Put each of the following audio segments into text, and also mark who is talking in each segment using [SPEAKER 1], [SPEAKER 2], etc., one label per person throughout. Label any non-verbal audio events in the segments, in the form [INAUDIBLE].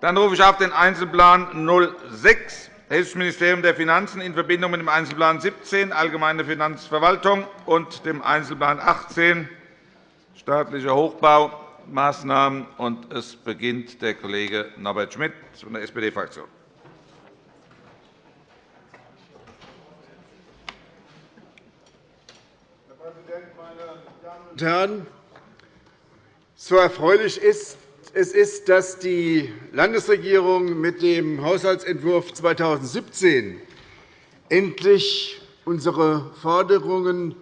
[SPEAKER 1] Dann rufe ich auf den Einzelplan 06, Hessisches Ministerium der Finanzen, in Verbindung mit dem Einzelplan 17, Allgemeine Finanzverwaltung, und dem Einzelplan 18, staatlicher Hochbaumaßnahmen. Es beginnt der Kollege Norbert Schmitt von der SPD-Fraktion.
[SPEAKER 2] Herr Präsident, meine Damen und Herren! So erfreulich ist es ist, dass die Landesregierung mit dem Haushaltsentwurf 2017 endlich unsere Forderungen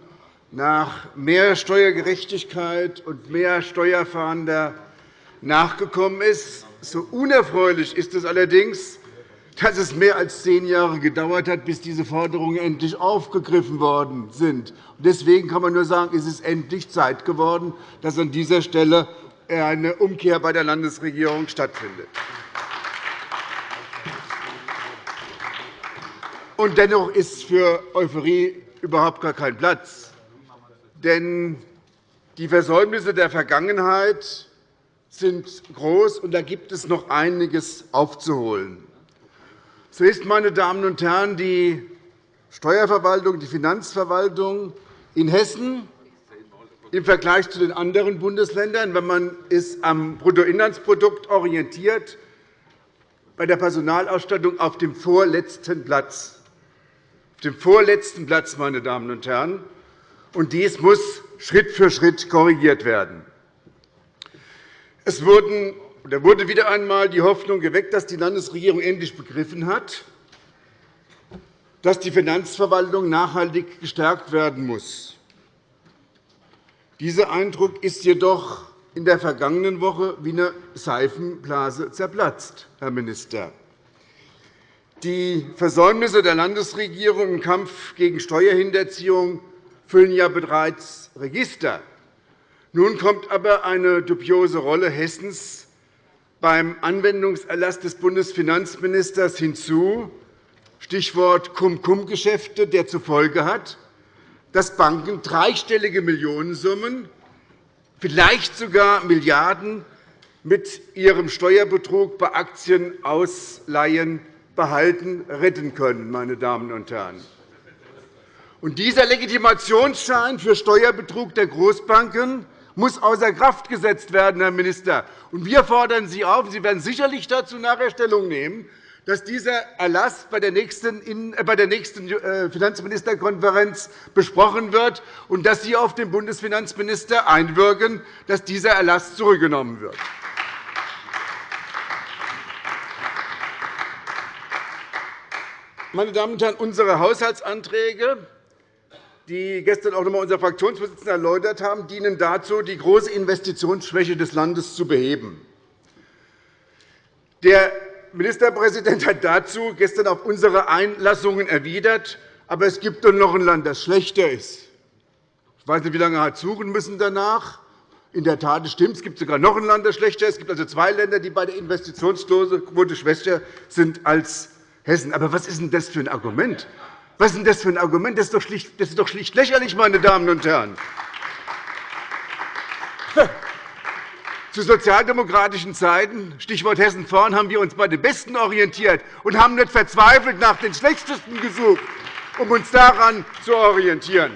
[SPEAKER 2] nach mehr Steuergerechtigkeit und mehr Steuerfahnder nachgekommen ist. So unerfreulich ist es allerdings, dass es mehr als zehn Jahre gedauert hat, bis diese Forderungen endlich aufgegriffen worden sind. Deswegen kann man nur sagen, es ist endlich Zeit geworden, dass an dieser Stelle eine Umkehr bei der Landesregierung stattfindet. Und dennoch ist für Euphorie überhaupt gar kein Platz. Denn die Versäumnisse der Vergangenheit sind groß, und da gibt es noch einiges aufzuholen. So ist, meine Damen und Herren, die Steuerverwaltung, die Finanzverwaltung in Hessen im Vergleich zu den anderen Bundesländern, wenn man es am Bruttoinlandsprodukt orientiert, bei der Personalausstattung auf dem vorletzten Platz. Auf dem vorletzten Platz, meine Damen und Herren. Und dies muss Schritt für Schritt korrigiert werden. Es wurde wieder einmal die Hoffnung geweckt, dass die Landesregierung endlich begriffen hat, dass die Finanzverwaltung nachhaltig gestärkt werden muss. Dieser Eindruck ist jedoch in der vergangenen Woche wie eine Seifenblase zerplatzt, Herr Minister. Die Versäumnisse der Landesregierung im Kampf gegen Steuerhinterziehung füllen ja bereits Register. Nun kommt aber eine dubiose Rolle Hessens beim Anwendungserlass des Bundesfinanzministers hinzu, Stichwort Cum-Cum-Geschäfte, der zur Folge hat, dass Banken dreistellige Millionensummen, vielleicht sogar Milliarden, mit ihrem Steuerbetrug bei Aktienausleihen behalten, retten können. Meine Damen und Herren. Und dieser Legitimationsschein für Steuerbetrug der Großbanken muss außer Kraft gesetzt werden, Herr Minister. Wir fordern Sie auf, Sie werden sicherlich dazu nachher Stellung nehmen, dass dieser Erlass bei der nächsten äh, äh, Finanzministerkonferenz besprochen wird und dass Sie auf den Bundesfinanzminister einwirken, dass dieser Erlass zurückgenommen wird. Meine Damen und Herren, unsere Haushaltsanträge, die gestern auch noch einmal unser Fraktionsvorsitzender erläutert haben, dienen dazu, die große Investitionsschwäche des Landes zu beheben. Der Ministerpräsident hat dazu gestern auf unsere Einlassungen erwidert, aber es gibt doch noch ein Land, das schlechter ist. Ich weiß nicht, wie lange er hat suchen müssen danach. In der Tat stimmt, es gibt sogar noch ein Land, das schlechter ist. Es gibt also zwei Länder, die bei der Investitionsquote schwächer sind als Hessen. Aber was ist denn das für ein Argument? Was ist denn das für ein Argument? Das ist doch schlicht, das ist doch schlicht lächerlich, meine Damen und Herren. [LAUGHS] Zu sozialdemokratischen Zeiten, Stichwort Hessen vorn, haben wir uns bei den Besten orientiert und haben nicht verzweifelt nach den Schlechtesten gesucht, um uns daran zu orientieren.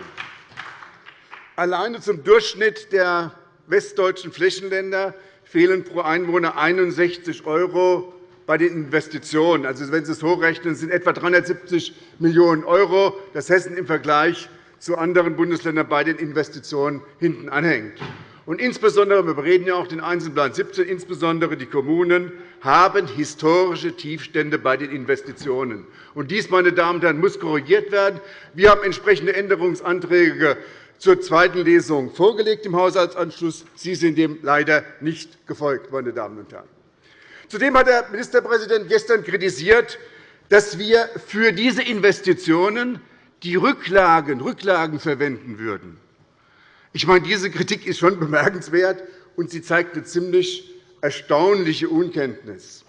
[SPEAKER 2] Alleine zum Durchschnitt der westdeutschen Flächenländer fehlen pro Einwohner 61 € bei den Investitionen. Also, wenn Sie es hochrechnen, sind etwa 370 Millionen €, das Hessen im Vergleich zu anderen Bundesländern bei den Investitionen hinten anhängt. Und insbesondere, wir reden ja auch den Einzelplan 17, insbesondere die Kommunen haben historische Tiefstände bei den Investitionen. Und dies, meine Damen und Herren, muss korrigiert werden. Wir haben entsprechende Änderungsanträge zur zweiten Lesung vorgelegt im Haushaltsanschluss. Sie sind dem leider nicht gefolgt, meine Damen und Herren. Zudem hat der Ministerpräsident gestern kritisiert, dass wir für diese Investitionen die Rücklagen, Rücklagen verwenden würden. Ich meine, diese Kritik ist schon bemerkenswert, und sie zeigt eine ziemlich erstaunliche Unkenntnis.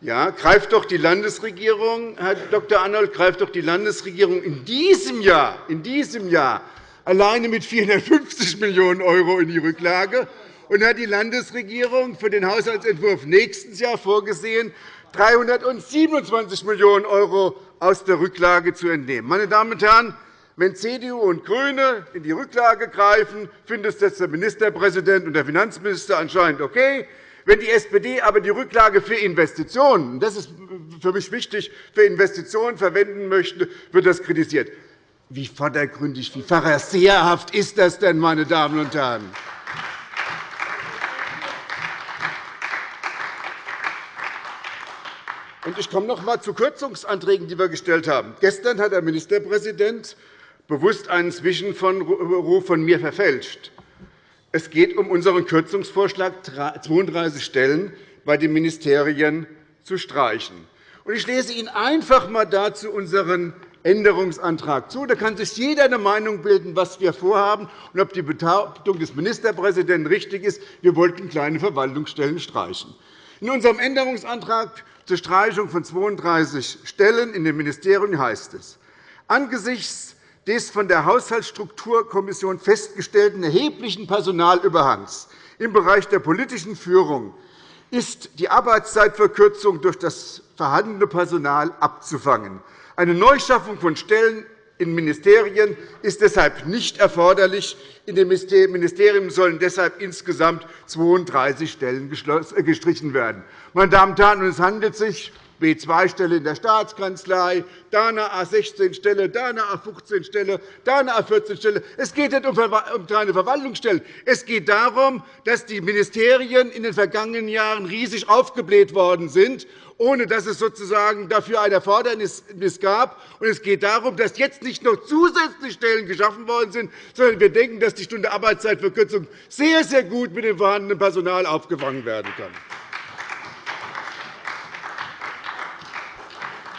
[SPEAKER 2] Ja, greift doch die Landesregierung, Herr Dr. Arnold, greift doch die Landesregierung in diesem Jahr, in diesem Jahr alleine mit 450 Millionen € in die Rücklage und hat die Landesregierung für den Haushaltsentwurf nächstes Jahr vorgesehen, 327 Millionen € aus der Rücklage zu entnehmen. Meine Damen und Herren, wenn CDU und GRÜNE in die Rücklage greifen, findet das der Ministerpräsident und der Finanzminister anscheinend okay. Wenn die SPD aber die Rücklage für Investitionen, das ist für mich wichtig, für Investitionen verwenden möchte, wird das kritisiert. Wie vordergründig, wie pharisäerhaft ist das denn, meine Damen und Herren? Ich komme noch einmal zu Kürzungsanträgen, die wir gestellt haben. Gestern hat der Ministerpräsident bewusst einen Zwischenruf von mir verfälscht. Es geht um unseren Kürzungsvorschlag, 32 Stellen bei den Ministerien zu streichen. Ich lese Ihnen einfach einmal dazu unseren Änderungsantrag zu. Da kann sich jeder eine Meinung bilden, was wir vorhaben und ob die Behauptung des Ministerpräsidenten richtig ist. Wir wollten kleine Verwaltungsstellen streichen. In unserem Änderungsantrag zur Streichung von 32 Stellen in den Ministerien heißt es, angesichts des von der Haushaltsstrukturkommission festgestellten erheblichen Personalüberhangs im Bereich der politischen Führung ist die Arbeitszeitverkürzung durch das vorhandene Personal abzufangen. Eine Neuschaffung von Stellen in Ministerien ist deshalb nicht erforderlich. In den Ministerien sollen deshalb insgesamt 32 Stellen gestrichen werden. Meine Damen und Herren, es handelt sich B2-Stelle in der Staatskanzlei, da eine A16-Stelle, da eine A15-Stelle, da eine A14-Stelle. Es geht nicht um kleine Verwaltungsstellen. Es geht darum, dass die Ministerien in den vergangenen Jahren riesig aufgebläht worden sind, ohne dass es sozusagen dafür ein Erfordernis gab. Es geht darum, dass jetzt nicht noch zusätzliche Stellen geschaffen worden sind, sondern wir denken, dass die Stunde Arbeitszeitverkürzung sehr, sehr gut mit dem vorhandenen Personal aufgefangen werden kann.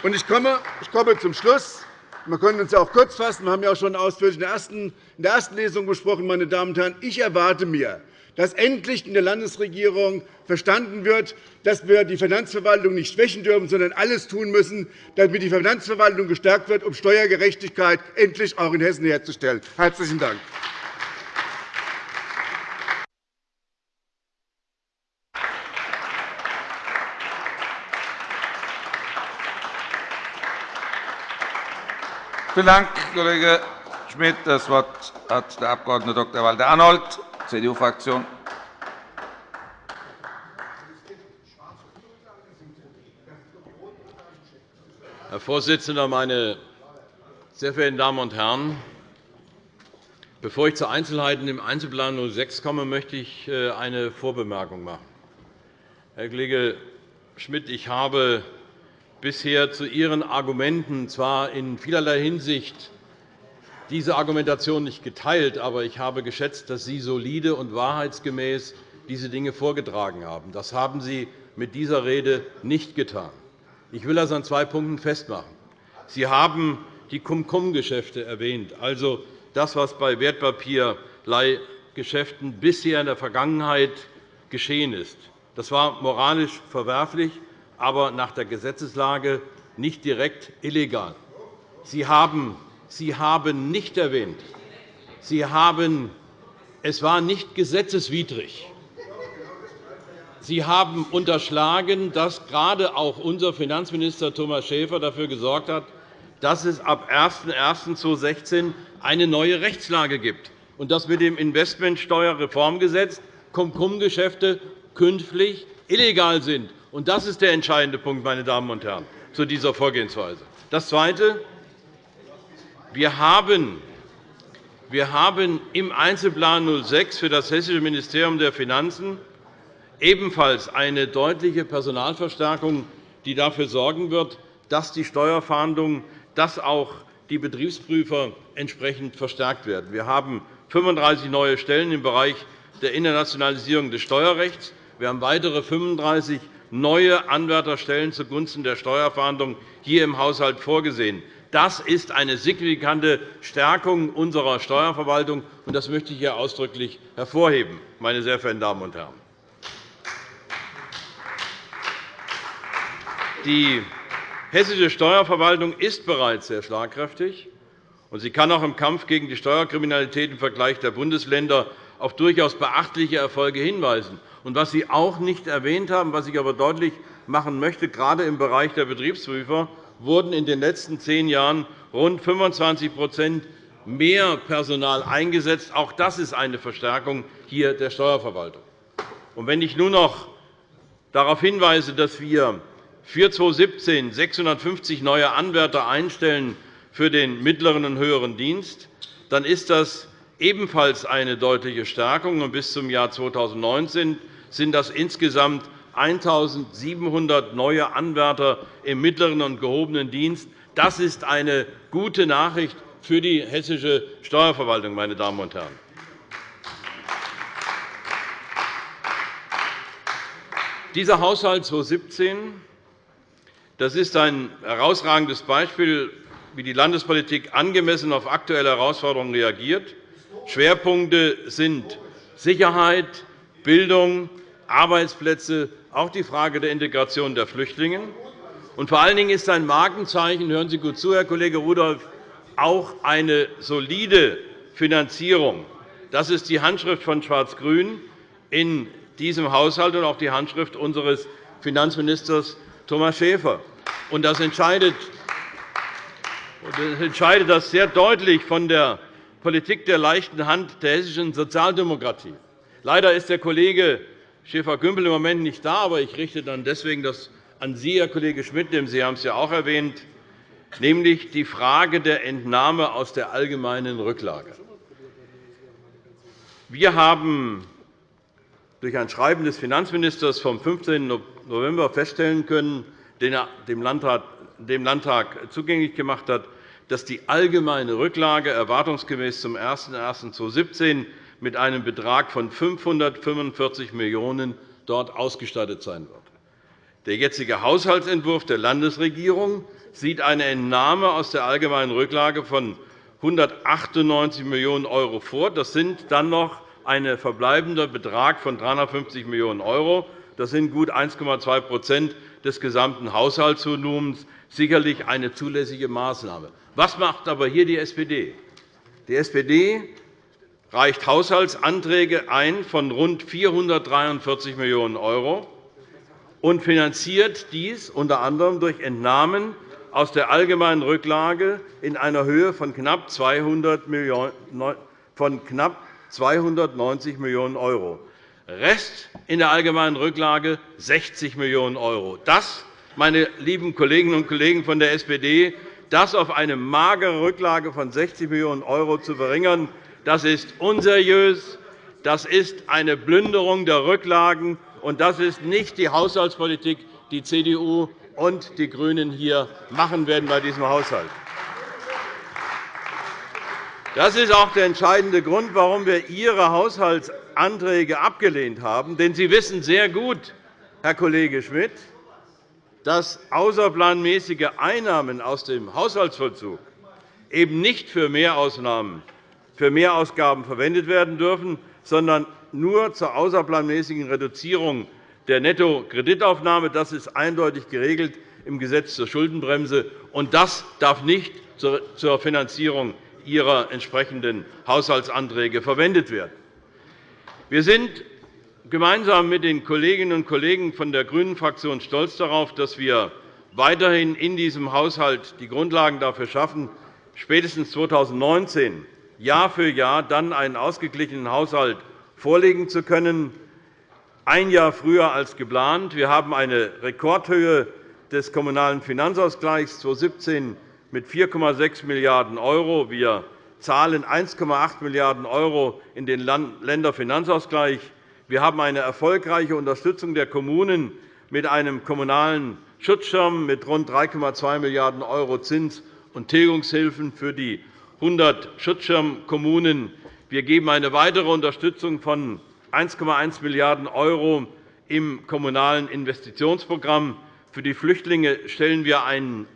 [SPEAKER 2] Ich komme zum Schluss. Wir können uns auch kurz fassen. Wir haben ja auch schon ausführlich in der ersten Lesung gesprochen. Meine Damen und Herren. Ich erwarte mir, dass endlich in der Landesregierung verstanden wird, dass wir die Finanzverwaltung nicht schwächen dürfen, sondern alles tun müssen, damit die Finanzverwaltung gestärkt wird, um Steuergerechtigkeit endlich auch in Hessen herzustellen. – Herzlichen Dank.
[SPEAKER 1] Vielen Dank, Kollege Schmidt. – Das Wort hat der Abg. Dr. Walter Arnold, CDU-Fraktion.
[SPEAKER 3] Herr Vorsitzender, meine sehr verehrten Damen und Herren! Bevor ich zu Einzelheiten im Einzelplan 06 komme, möchte ich äh, eine Vorbemerkung machen. Herr Kollege Schmidt, ich habe bisher zu Ihren Argumenten zwar in vielerlei Hinsicht diese Argumentation nicht geteilt, aber ich habe geschätzt, dass Sie solide und wahrheitsgemäß diese Dinge vorgetragen haben. Das haben Sie mit dieser Rede nicht getan. Ich will das an zwei Punkten festmachen. Sie haben die Cum-Cum-Geschäfte erwähnt, also das, was bei Wertpapierleihgeschäften bisher in der Vergangenheit geschehen ist. Das war moralisch verwerflich aber nach der Gesetzeslage nicht direkt illegal. Sie haben, Sie haben nicht erwähnt, Sie haben, es war nicht gesetzeswidrig. Sie haben unterschlagen, dass gerade auch unser Finanzminister Thomas Schäfer dafür gesorgt hat, dass es ab 01.01.2016 eine neue Rechtslage gibt und dass mit dem Investmentsteuerreformgesetz Cum-Cum-Geschäfte künftig illegal sind. Und das ist der entscheidende Punkt, meine Damen und Herren, zu dieser Vorgehensweise. Das Zweite. Wir haben wir haben im Einzelplan 06 für das Hessische Ministerium der Finanzen ebenfalls eine deutliche Personalverstärkung, die dafür sorgen wird, dass die Steuerfahndung, dass auch die Betriebsprüfer entsprechend verstärkt werden. Wir haben 35 neue Stellen im Bereich der Internationalisierung des Steuerrechts. Wir haben weitere 35 neue Anwärterstellen zugunsten der Steuerfahndung hier im Haushalt vorgesehen. Das ist eine signifikante Stärkung unserer Steuerverwaltung, und das möchte ich hier ausdrücklich hervorheben, meine sehr verehrten Damen und Herren. Die hessische Steuerverwaltung ist bereits sehr schlagkräftig, und sie kann auch im Kampf gegen die Steuerkriminalität im Vergleich der Bundesländer auf durchaus beachtliche Erfolge hinweisen. Und was Sie auch nicht erwähnt haben, was ich aber deutlich machen möchte, gerade im Bereich der Betriebsprüfer wurden in den letzten zehn Jahren rund 25% mehr Personal eingesetzt. Auch das ist eine Verstärkung hier der Steuerverwaltung. Und wenn ich nun noch darauf hinweise, dass wir für 2017 650 neue Anwärter einstellen für den mittleren und höheren Dienst, dann ist das ebenfalls eine deutliche Stärkung. Bis zum Jahr 2019 sind das insgesamt 1.700 neue Anwärter im mittleren und gehobenen Dienst. Das ist eine gute Nachricht für die hessische Steuerverwaltung, meine Damen und Herren. Dieser Haushalt 2017 das ist ein herausragendes Beispiel, wie die Landespolitik angemessen auf aktuelle Herausforderungen reagiert. Schwerpunkte sind Sicherheit, Bildung, Arbeitsplätze, auch die Frage der Integration der Flüchtlinge. Und vor allen Dingen ist ein Markenzeichen, hören Sie gut zu, Herr Kollege Rudolph, auch eine solide Finanzierung. Das ist die Handschrift von Schwarz-Grün in diesem Haushalt und auch die Handschrift unseres Finanzministers Thomas Schäfer. Das entscheidet das sehr deutlich von der Politik der leichten Hand der hessischen Sozialdemokratie. Leider ist der Kollege Schäfer-Gümbel im Moment nicht da, aber ich richte dann deswegen das an Sie, Herr Kollege Schmidt, denn Sie haben es ja auch erwähnt, nämlich die Frage der Entnahme aus der allgemeinen Rücklage. Wir haben durch ein Schreiben des Finanzministers vom 15. November feststellen können, den er dem Landtag zugänglich gemacht hat, dass die allgemeine Rücklage erwartungsgemäß zum 01.01.2017 mit einem Betrag von 545 Millionen € dort ausgestattet sein wird. Der jetzige Haushaltsentwurf der Landesregierung sieht eine Entnahme aus der allgemeinen Rücklage von 198 Millionen € vor. Das sind dann noch ein verbleibender Betrag von 350 Millionen €. Das sind gut 1,2% des gesamten Haushaltsvolumens, sicherlich eine zulässige Maßnahme. Was macht aber hier die SPD? Die SPD reicht Haushaltsanträge ein von rund 443 Millionen € und finanziert dies unter anderem durch Entnahmen aus der allgemeinen Rücklage in einer Höhe von knapp 200 Millionen von knapp 290 Millionen €. Rest in der allgemeinen Rücklage 60 Millionen €. Das, meine lieben Kolleginnen und Kollegen von der SPD, das auf eine magere Rücklage von 60 Millionen € zu verringern, das ist unseriös, das ist eine Plünderung der Rücklagen, und das ist nicht die Haushaltspolitik, die CDU und die GRÜNEN hier machen werden bei diesem Haushalt. Das ist auch der entscheidende Grund, warum wir Ihre Haushaltsanträge abgelehnt haben. Denn Sie wissen sehr gut, Herr Kollege Schmidt, dass außerplanmäßige Einnahmen aus dem Haushaltsvollzug eben nicht für Mehrausnahmen, für Mehrausgaben verwendet werden dürfen, sondern nur zur außerplanmäßigen Reduzierung der Nettokreditaufnahme. Das ist eindeutig geregelt im Gesetz zur Schuldenbremse, und das darf nicht zur Finanzierung Ihrer entsprechenden Haushaltsanträge verwendet werden. Wir sind gemeinsam mit den Kolleginnen und Kollegen von der GRÜNEN-Fraktion stolz darauf, dass wir weiterhin in diesem Haushalt die Grundlagen dafür schaffen, spätestens 2019 Jahr für Jahr dann einen ausgeglichenen Haushalt vorlegen zu können, ein Jahr früher als geplant. Wir haben eine Rekordhöhe des Kommunalen Finanzausgleichs 2017 mit 4,6 Milliarden €. Wir zahlen 1,8 Milliarden € in den Länderfinanzausgleich. Wir haben eine erfolgreiche Unterstützung der Kommunen mit einem kommunalen Schutzschirm mit rund 3,2 Milliarden € Zins- und Tilgungshilfen für die 100 Schutzschirmkommunen. Wir geben eine weitere Unterstützung von 1,1 Milliarden € im Kommunalen Investitionsprogramm. Für die Flüchtlinge stellen wir einen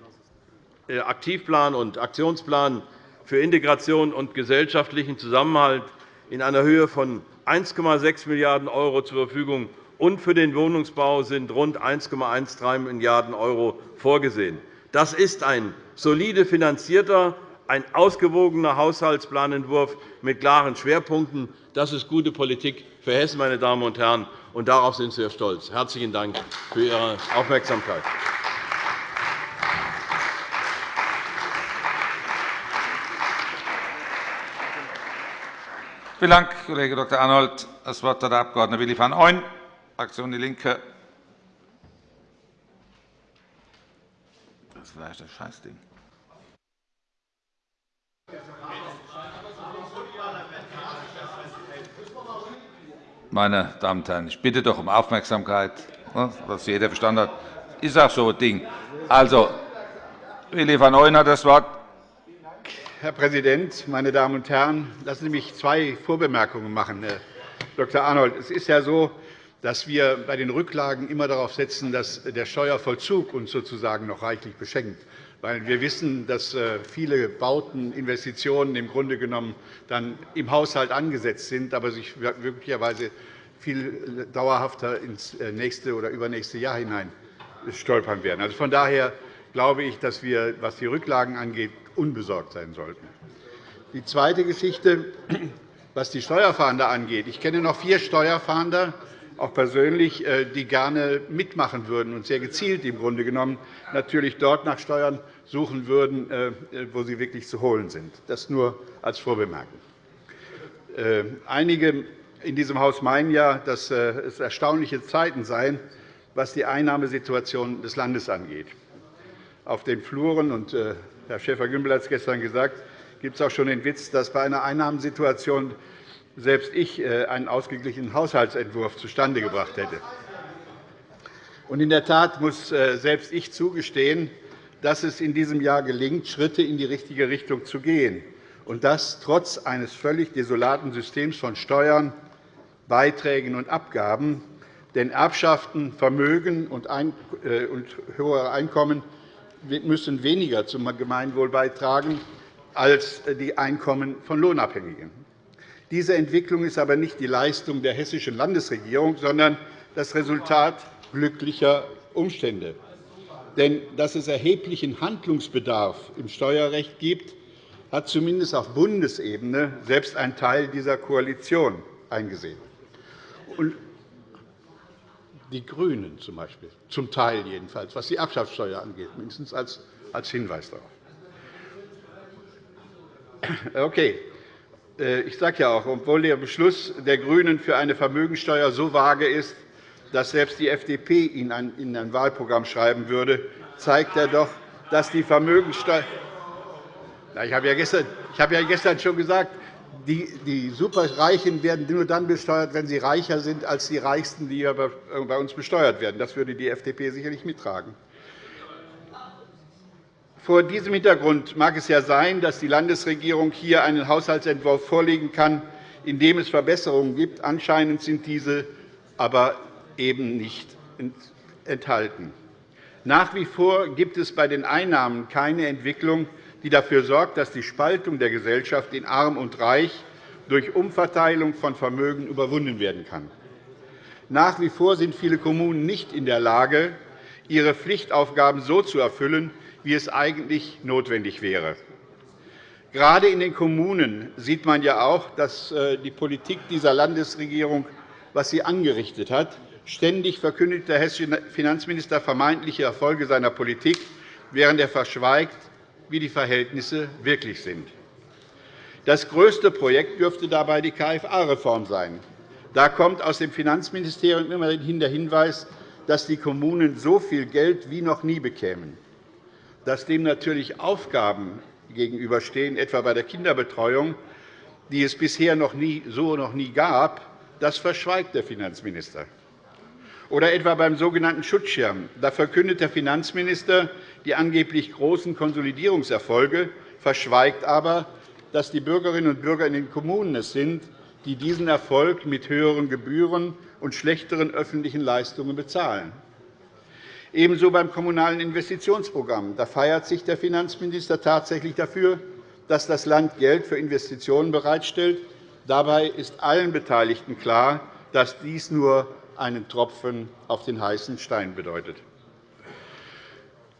[SPEAKER 3] äh, Aktivplan und Aktionsplan für Integration und gesellschaftlichen Zusammenhalt in einer Höhe von 1,6 Milliarden € zur Verfügung, und für den Wohnungsbau sind rund 1,13 Milliarden € vorgesehen. Das ist ein solide finanzierter, ein ausgewogener Haushaltsplanentwurf mit klaren Schwerpunkten. Das ist gute Politik für Hessen, meine Damen und Herren, und darauf sind wir stolz. Herzlichen Dank für Ihre Aufmerksamkeit.
[SPEAKER 1] Vielen Dank, Kollege Dr. Arnold. Das Wort hat der Abg. Willi van Ooyen, Fraktion DIE LINKE. Das ist vielleicht das Scheißding. Meine Damen und Herren, ich bitte doch um Aufmerksamkeit, was jeder verstanden hat. Ist auch so ein Ding. Also, Willi van Ooyen hat das Wort.
[SPEAKER 4] Herr Präsident, meine Damen und Herren! Lassen Sie mich zwei Vorbemerkungen machen, Herr Dr. Arnold. Es ist ja so, dass wir bei den Rücklagen immer darauf setzen, dass der Steuervollzug uns sozusagen noch reichlich beschenkt. Weil wir wissen, dass äh, viele Bauten, Investitionen im Grunde genommen dann im Haushalt angesetzt sind, aber sich möglicherweise viel dauerhafter ins äh, nächste oder übernächste Jahr hinein stolpern werden. Also von daher glaube ich, dass wir, was die Rücklagen angeht, unbesorgt sein sollten. Die zweite Geschichte, was die Steuerfahnder angeht. Ich kenne noch vier Steuerfahnder, auch persönlich, äh, die gerne mitmachen würden und sehr gezielt im Grunde genommen natürlich dort nach Steuern suchen würden, äh, wo sie wirklich zu holen sind. Das nur als Vorbemerkung. Äh, einige in diesem Haus meinen ja, dass es erstaunliche Zeiten seien, was die Einnahmesituation des Landes angeht. Auf den Fluren und Herr Schäfer-Gümbel hat es gestern gesagt, gibt es auch schon den Witz, dass bei einer Einnahmensituation selbst ich äh, einen ausgeglichenen Haushaltsentwurf zustande gebracht hätte. in der Tat muss äh, selbst ich zugestehen, dass es in diesem Jahr gelingt, Schritte in die richtige Richtung zu gehen, und das trotz eines völlig desolaten Systems von Steuern, Beiträgen und Abgaben. Denn Erbschaften, Vermögen und äh, höhere Einkommen müssen weniger zum Gemeinwohl beitragen als die Einkommen von Lohnabhängigen. Diese Entwicklung ist aber nicht die Leistung der hessischen Landesregierung, sondern das Resultat glücklicher Umstände. Denn dass es erheblichen Handlungsbedarf im Steuerrecht gibt, hat zumindest auf Bundesebene selbst ein Teil dieser Koalition eingesehen die GRÜNEN zum Beispiel, zum Teil jedenfalls, was die Erbschaftssteuer angeht, mindestens als Hinweis darauf. Okay. Äh, ich sage ja auch, obwohl der Beschluss der GRÜNEN für eine Vermögensteuer so vage ist, dass selbst die FDP ihn in ein Wahlprogramm schreiben würde, zeigt er doch, dass die Vermögensteuer ich habe ja gestern schon gesagt, die Superreichen werden nur dann besteuert, wenn sie reicher sind als die Reichsten, die bei uns besteuert werden. Das würde die FDP sicherlich mittragen. Vor diesem Hintergrund mag es ja sein, dass die Landesregierung hier einen Haushaltsentwurf vorlegen kann, in dem es Verbesserungen gibt. Anscheinend sind diese aber eben nicht enthalten. Nach wie vor gibt es bei den Einnahmen keine Entwicklung, die dafür sorgt, dass die Spaltung der Gesellschaft in arm und reich durch Umverteilung von Vermögen überwunden werden kann. Nach wie vor sind viele Kommunen nicht in der Lage, ihre Pflichtaufgaben so zu erfüllen, wie es eigentlich notwendig wäre. Gerade in den Kommunen sieht man ja auch, dass äh, die Politik dieser Landesregierung, was sie angerichtet hat, ständig verkündet der hessische Finanzminister vermeintliche Erfolge seiner Politik, während er verschweigt, wie die Verhältnisse wirklich sind. Das größte Projekt dürfte dabei die KFA-Reform sein. Da kommt aus dem Finanzministerium immerhin der Hinweis, dass die Kommunen so viel Geld wie noch nie bekämen. Dass dem natürlich Aufgaben gegenüberstehen, etwa bei der Kinderbetreuung, die es bisher noch nie, so noch nie gab, das verschweigt der Finanzminister. Oder etwa beim sogenannten Schutzschirm. Da verkündet der Finanzminister die angeblich großen Konsolidierungserfolge, verschweigt aber, dass die Bürgerinnen und Bürger in den Kommunen es sind, die diesen Erfolg mit höheren Gebühren und schlechteren öffentlichen Leistungen bezahlen. Ebenso beim Kommunalen Investitionsprogramm. Da feiert sich der Finanzminister tatsächlich dafür, dass das Land Geld für Investitionen bereitstellt. Dabei ist allen Beteiligten klar, dass dies nur einen Tropfen auf den heißen Stein bedeutet.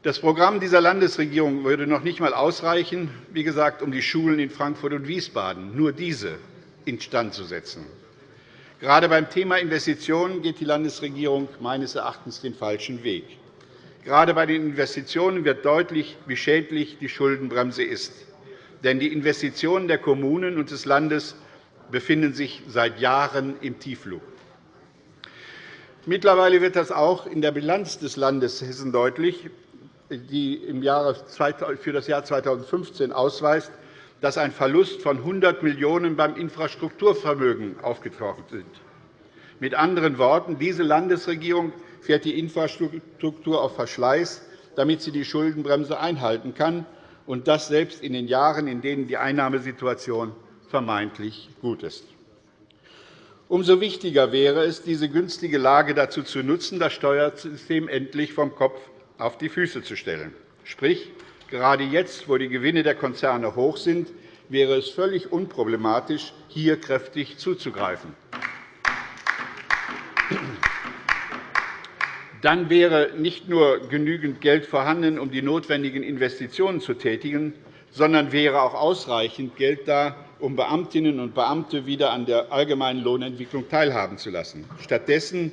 [SPEAKER 4] Das Programm dieser Landesregierung würde noch nicht einmal ausreichen, wie gesagt, um die Schulen in Frankfurt und Wiesbaden, nur diese, instand zu setzen. Gerade beim Thema Investitionen geht die Landesregierung meines Erachtens den falschen Weg. Gerade bei den Investitionen wird deutlich, wie schädlich die Schuldenbremse ist. Denn die Investitionen der Kommunen und des Landes befinden sich seit Jahren im Tiefflug. Mittlerweile wird das auch in der Bilanz des Landes Hessen deutlich die für das Jahr 2015 ausweist, dass ein Verlust von 100 Millionen € beim Infrastrukturvermögen aufgetaucht sind. Mit anderen Worten, diese Landesregierung fährt die Infrastruktur auf Verschleiß, damit sie die Schuldenbremse einhalten kann, und das selbst in den Jahren, in denen die Einnahmesituation vermeintlich gut ist. Umso wichtiger wäre es, diese günstige Lage dazu zu nutzen, das Steuersystem endlich vom Kopf auf die Füße zu stellen. Sprich, gerade jetzt, wo die Gewinne der Konzerne hoch sind, wäre es völlig unproblematisch, hier kräftig zuzugreifen. Dann wäre nicht nur genügend Geld vorhanden, um die notwendigen Investitionen zu tätigen, sondern wäre auch ausreichend Geld da, um Beamtinnen und Beamte wieder an der allgemeinen Lohnentwicklung teilhaben zu lassen. Stattdessen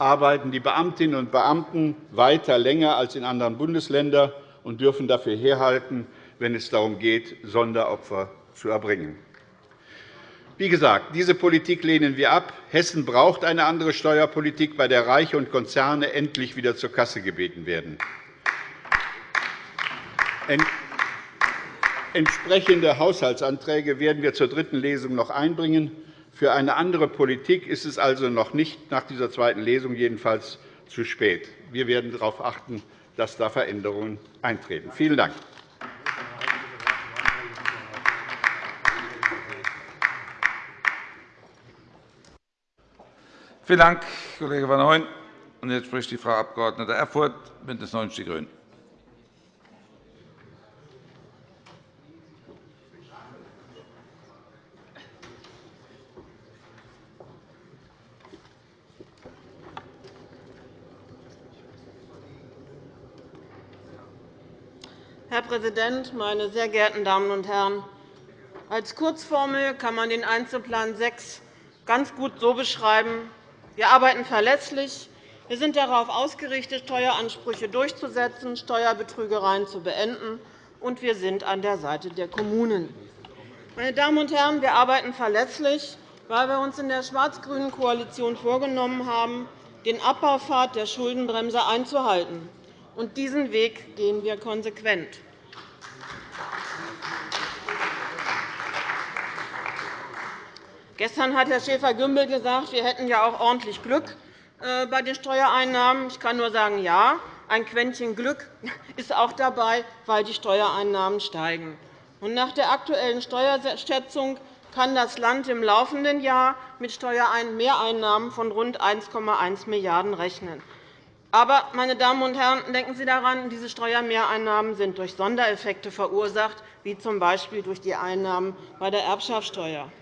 [SPEAKER 4] arbeiten die Beamtinnen und Beamten weiter länger als in anderen Bundesländern und dürfen dafür herhalten, wenn es darum geht, Sonderopfer zu erbringen. Wie gesagt, diese Politik lehnen wir ab. Hessen braucht eine andere Steuerpolitik, bei der Reiche und Konzerne endlich wieder zur Kasse gebeten werden. Entsprechende Haushaltsanträge werden wir zur dritten Lesung noch einbringen. Für eine andere Politik ist es also noch nicht nach dieser zweiten Lesung jedenfalls zu spät. Wir werden darauf achten, dass da Veränderungen eintreten. Vielen Dank.
[SPEAKER 1] Vielen Dank, Kollege Van Hooyen. Jetzt spricht die Frau Abg. Erfurth, BÜNDNIS 90 die GRÜNEN.
[SPEAKER 5] Herr Präsident, meine sehr geehrten Damen und Herren! Als Kurzformel kann man den Einzelplan 6 ganz gut so beschreiben. Wir arbeiten verlässlich. Wir sind darauf ausgerichtet, Steueransprüche durchzusetzen, Steuerbetrügereien zu beenden, und wir sind an der Seite der Kommunen. Meine Damen und Herren, wir arbeiten verlässlich, weil wir uns in der schwarz-grünen Koalition vorgenommen haben, den Abbaupfad der Schuldenbremse einzuhalten. Und diesen Weg gehen wir konsequent. Gestern hat Herr Schäfer-Gümbel gesagt, wir hätten ja auch ordentlich Glück äh, bei den Steuereinnahmen. Ich kann nur sagen, ja, ein Quäntchen Glück [LAUGHS] ist auch dabei, weil die Steuereinnahmen steigen. Nach der aktuellen Steuerschätzung kann das Land im laufenden Jahr mit Steuermehreinnahmen von rund 1,1 Milliarden € rechnen. Aber, meine Damen und Herren, denken Sie daran, diese Steuermehreinnahmen sind durch Sondereffekte verursacht, wie z. B. durch die Einnahmen bei der Erbschaftssteuer.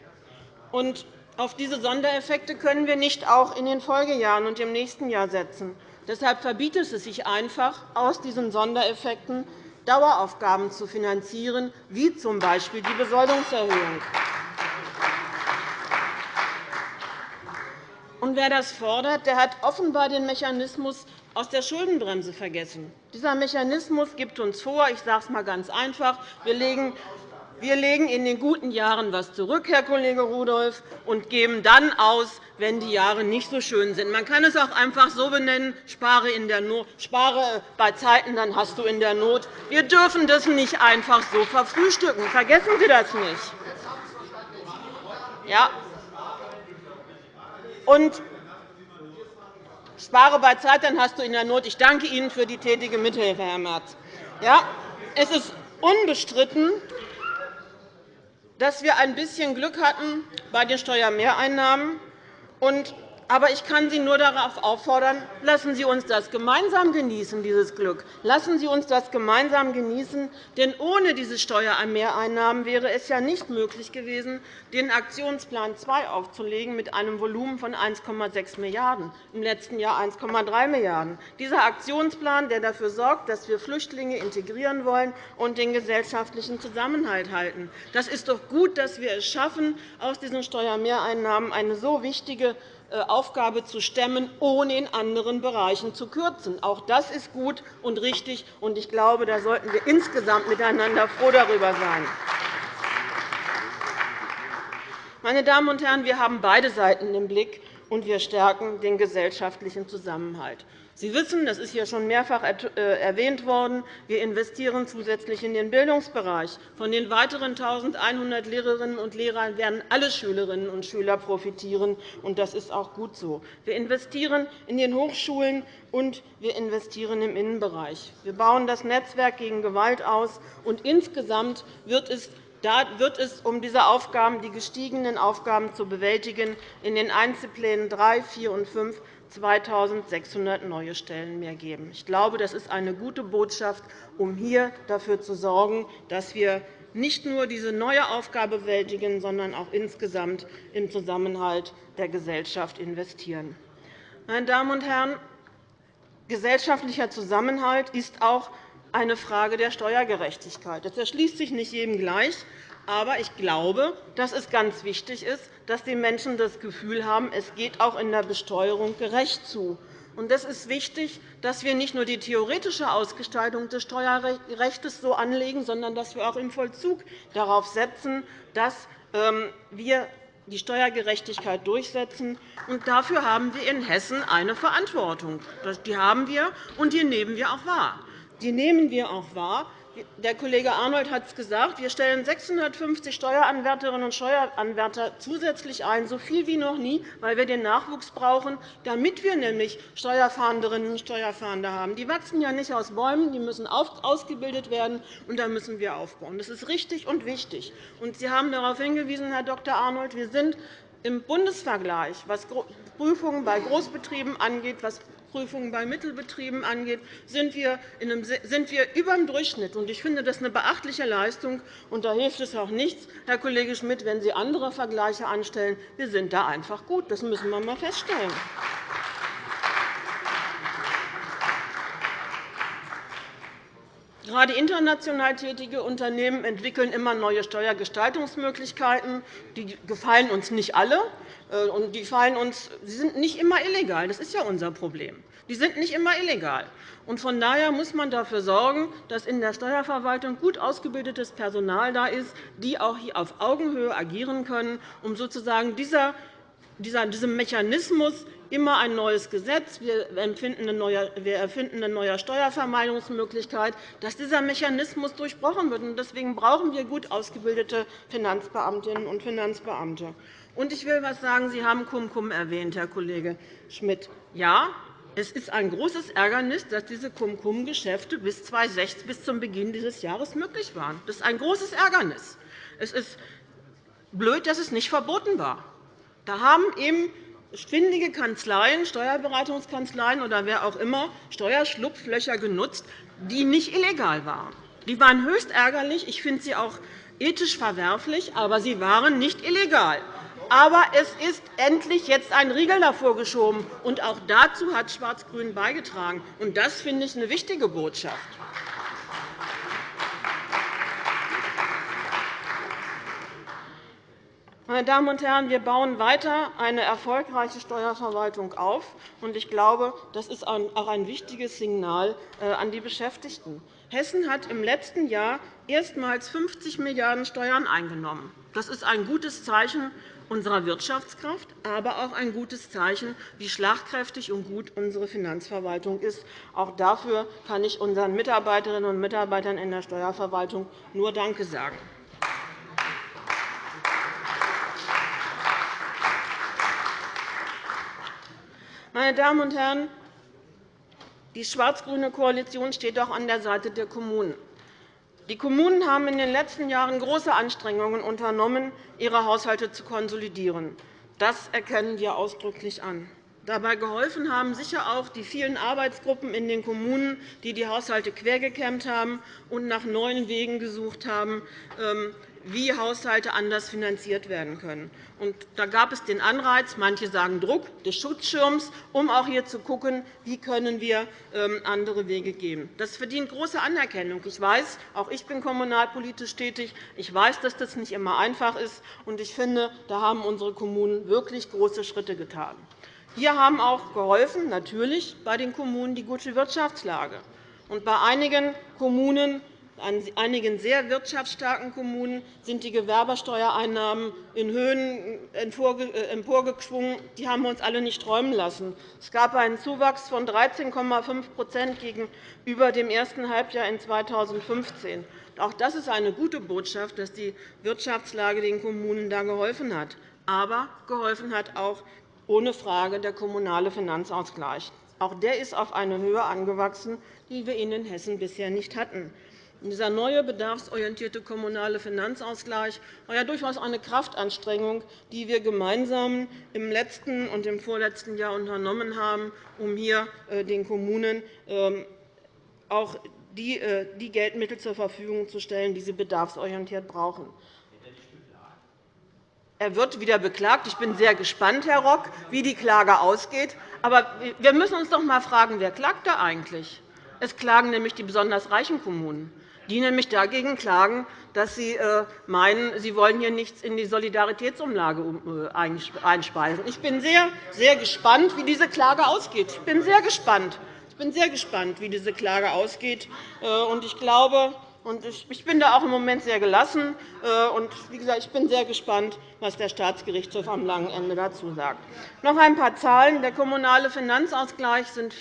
[SPEAKER 5] Und auf diese Sondereffekte können wir nicht auch in den Folgejahren und im nächsten Jahr setzen. Deshalb verbietet es sich einfach, aus diesen Sondereffekten Daueraufgaben zu finanzieren, wie z. B. die Besoldungserhöhung. Und wer das fordert, der hat offenbar den Mechanismus aus der Schuldenbremse vergessen. Dieser Mechanismus gibt uns vor, ich sage es einmal ganz einfach, wir legen wir legen in den guten Jahren etwas zurück, Herr Kollege Rudolph, und geben dann aus, wenn die Jahre nicht so schön sind. Man kann es auch einfach so benennen, spare, in der Not, spare bei Zeiten, dann hast du in der Not. Wir dürfen das nicht einfach so verfrühstücken. Vergessen Sie das nicht. Ja. Und spare bei Zeit, dann hast du in der Not. Ich danke Ihnen für die tätige Mithilfe, Herr Merz. Ja, es ist unbestritten, dass wir ein bisschen Glück hatten bei den Steuermehreinnahmen. Und Aber ich kann Sie nur darauf auffordern, lassen Sie uns das gemeinsam genießen, dieses Glück. Lassen Sie uns das gemeinsam genießen. Denn ohne diese Steuermehreinnahmen wäre es ja nicht möglich gewesen, den Aktionsplan 2 aufzulegen mit einem Volumen von 1,6 Milliarden €, im letzten Jahr 1,3 Milliarden €. Dieser Aktionsplan, der dafür sorgt, dass wir Flüchtlinge integrieren wollen und den gesellschaftlichen Zusammenhalt halten. Das ist doch gut, dass wir es schaffen, aus diesen Steuermehreinnahmen eine so wichtige Aufgabe zu stemmen, ohne in anderen Bereichen zu kürzen. Auch das ist gut und richtig, und ich glaube, da sollten wir insgesamt miteinander froh darüber sein. Meine Damen und Herren, wir haben beide Seiten im Blick, und wir stärken den gesellschaftlichen Zusammenhalt. Sie wissen, das ist hier schon mehrfach äh, erwähnt worden, wir investieren zusätzlich in den Bildungsbereich. Von den weiteren 1.100 Lehrerinnen und Lehrern werden alle Schülerinnen und Schüler profitieren, und das ist auch gut so. Wir investieren in den Hochschulen, und wir investieren im Innenbereich. Wir bauen das Netzwerk gegen Gewalt aus, und insgesamt wird es da wird es, um diese Aufgaben, die gestiegenen Aufgaben zu bewältigen, in den Einzelplänen 3, 4 und 5 2.600 neue Stellen mehr geben. Ich glaube, das ist eine gute Botschaft, um hier dafür zu sorgen, dass wir nicht nur diese neue Aufgabe bewältigen, sondern auch insgesamt im Zusammenhalt der Gesellschaft investieren. Meine Damen und Herren, gesellschaftlicher Zusammenhalt ist auch eine Frage der Steuergerechtigkeit. Das erschließt sich nicht jedem gleich. Aber ich glaube, dass es ganz wichtig ist, dass die Menschen das Gefühl haben, es geht auch in der Besteuerung gerecht zu. Es ist wichtig, dass wir nicht nur die theoretische Ausgestaltung des Steuerrechts so anlegen, sondern dass wir auch im Vollzug darauf setzen, dass ähm, wir die Steuergerechtigkeit durchsetzen. dafür haben wir in Hessen eine Verantwortung. Die haben wir, und die nehmen wir auch wahr. Die nehmen wir auch wahr, der Kollege Arnold hat es gesagt. Wir stellen 650 Steueranwärterinnen und Steueranwärter zusätzlich ein, so viel wie noch nie, weil wir den Nachwuchs brauchen, damit wir nämlich Steuerfahnderinnen und Steuerfahnder haben. Die wachsen ja nicht aus Bäumen, die müssen ausgebildet werden, und da müssen wir aufbauen. Das ist richtig und wichtig. Sie haben darauf hingewiesen, Herr Dr. Arnold, wir sind im Bundesvergleich, was Prüfungen bei Großbetrieben angeht, was Prüfungen bei Mittelbetrieben angeht, sind wir, sind wir über dem Durchschnitt. Ich finde das eine beachtliche Leistung. Und da hilft es auch nichts, Herr Kollege Schmidt, wenn Sie andere Vergleiche anstellen. Wir sind da einfach gut. Das müssen wir einmal feststellen. Gerade international tätige Unternehmen entwickeln immer neue Steuergestaltungsmöglichkeiten. Die gefallen uns nicht alle. Äh, und die fallen uns, sie sind nicht immer illegal. Das ist ja unser Problem. Die sind nicht immer illegal. von daher muss man dafür sorgen, dass in der Steuerverwaltung gut ausgebildetes Personal da ist, die auch hier auf Augenhöhe agieren können, um sozusagen dieser, diesem Mechanismus immer ein neues Gesetz, wir erfinden eine neue Steuervermeidungsmöglichkeit, dass dieser Mechanismus durchbrochen wird. Deswegen brauchen wir gut ausgebildete Finanzbeamtinnen und Finanzbeamte. Und ich will etwas sagen. Sie haben Cum-Cum erwähnt, Herr Kollege Schmidt. Ja, es ist ein großes Ärgernis, dass diese Cum-Cum-Geschäfte bis 2006, bis zum Beginn dieses Jahres möglich waren. Das ist ein großes Ärgernis. Es ist blöd, dass es nicht verboten war. Da haben eben schwindige Kanzleien, Steuerberatungskanzleien oder wer auch immer Steuerschlupflöcher genutzt, die nicht illegal waren. Die waren höchst ärgerlich. Ich finde sie auch ethisch verwerflich, aber sie waren nicht illegal. Aber es ist endlich jetzt ein Riegel davor geschoben. Und auch dazu hat Schwarz-Grün beigetragen. Und das finde ich eine wichtige Botschaft. Meine Damen und Herren, wir bauen weiter eine erfolgreiche Steuerverwaltung auf. Ich glaube, das ist auch ein wichtiges Signal äh, an die Beschäftigten. Hessen hat im letzten Jahr erstmals 50 Milliarden € Steuern eingenommen. Das ist ein gutes Zeichen unserer Wirtschaftskraft, aber auch ein gutes Zeichen, wie schlagkräftig und gut unsere Finanzverwaltung ist. Auch dafür kann ich unseren Mitarbeiterinnen und Mitarbeitern in der Steuerverwaltung nur Danke sagen. Meine Damen und Herren, die schwarz-grüne Koalition steht auch an der Seite der Kommunen. Die Kommunen haben in den letzten Jahren große Anstrengungen unternommen, ihre Haushalte zu konsolidieren. Das erkennen wir ausdrücklich an. Dabei geholfen haben sicher auch die vielen Arbeitsgruppen in den Kommunen, die die Haushalte quergekämmt haben und nach neuen Wegen gesucht haben, ähm, wie Haushalte anders finanziert werden können. Und da gab es den Anreiz, manche sagen Druck, des Schutzschirms, um auch hier zu schauen, wie können wir ähm, andere Wege gehen. Das verdient große Anerkennung. Ich weiß, auch ich bin kommunalpolitisch tätig. Ich weiß, dass das nicht immer einfach ist. Und ich finde, da haben unsere Kommunen wirklich große Schritte getan. Hier haben auch geholfen, natürlich bei den Kommunen die gute Wirtschaftslage. Und bei einigen Kommunen an einigen sehr wirtschaftsstarken Kommunen sind die Gewerbesteuereinnahmen in Höhen äh, emporgeschwungen. Die haben wir uns alle nicht träumen lassen. Es gab einen Zuwachs von 13,5% gegenüber dem ersten Halbjahr in 2015. Auch das ist eine gute Botschaft, dass die Wirtschaftslage den Kommunen da geholfen hat. Aber geholfen hat auch ohne Frage der kommunale Finanzausgleich. Auch der ist auf eine Höhe angewachsen, die wir in Hessen bisher nicht hatten. Dieser neue bedarfsorientierte kommunale Finanzausgleich war ja durchaus eine Kraftanstrengung, die wir gemeinsam im letzten und im vorletzten Jahr unternommen haben, um hier äh, den Kommunen ähm, auch äh, die Geldmittel zur Verfügung zu stellen, die sie bedarfsorientiert brauchen. Er wird wieder beklagt. Ich bin sehr gespannt, Herr Rock, wie die Klage ausgeht. Aber wir müssen uns doch einmal fragen, wer klagt da eigentlich? Es klagen nämlich die besonders reichen Kommunen die nämlich dagegen klagen, dass sie äh, meinen, sie wollen hier nichts in die Solidaritätsumlage äh, einspeisen. Ich bin sehr, sehr gespannt, wie diese Klage ausgeht. Ich bin sehr gespannt. Ich bin sehr gespannt, wie diese Klage ausgeht. Äh, ich glaube, ich bin da auch im Moment sehr gelassen. Äh, und wie gesagt, ich bin sehr gespannt, was der Staatsgerichtshof am langen Ende dazu sagt. Noch ein paar Zahlen. Der kommunale Finanzausgleich sind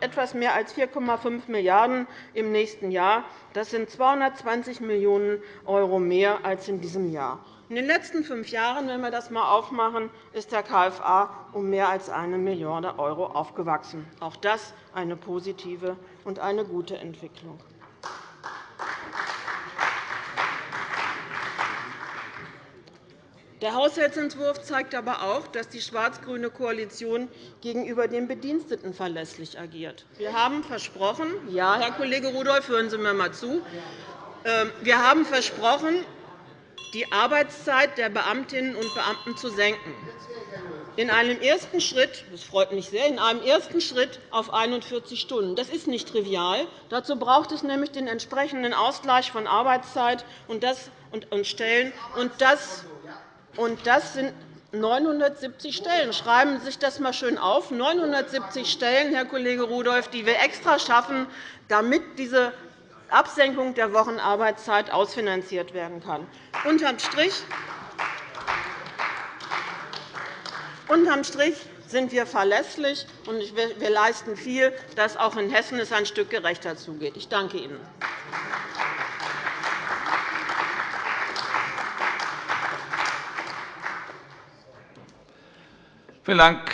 [SPEAKER 5] etwas mehr als 4,5 Milliarden € im nächsten Jahr. Das sind 220 Millionen € mehr als in diesem Jahr. In den letzten fünf Jahren, wenn wir das einmal aufmachen, ist der KFA um mehr als 1 Milliarde € aufgewachsen. Auch das eine positive und eine gute Entwicklung. Der Haushaltsentwurf zeigt aber auch, dass die schwarz-grüne Koalition gegenüber den Bediensteten verlässlich agiert. Wir haben versprochen, ja, Herr Kollege Rudolph, hören Sie mir einmal zu. Ähm, wir haben versprochen, die Arbeitszeit der Beamtinnen und Beamten zu senken. In einem ersten Schritt, das freut mich sehr, in einem ersten Schritt auf 41 Stunden. Das ist nicht trivial. Dazu braucht es nämlich den entsprechenden Ausgleich von Arbeitszeit und Stellen. Und das und das sind 970 Stellen. Schreiben Sie sich das einmal schön auf. 970 Stellen, Herr Kollege Rudolph, die wir extra schaffen, damit diese Absenkung der Wochenarbeitszeit ausfinanziert werden kann. Unterm Strich, Unterm Strich sind wir verlässlich, und wir leisten viel, dass auch in Hessen es ein Stück gerechter zugeht. Ich danke Ihnen.
[SPEAKER 1] Vielen Dank,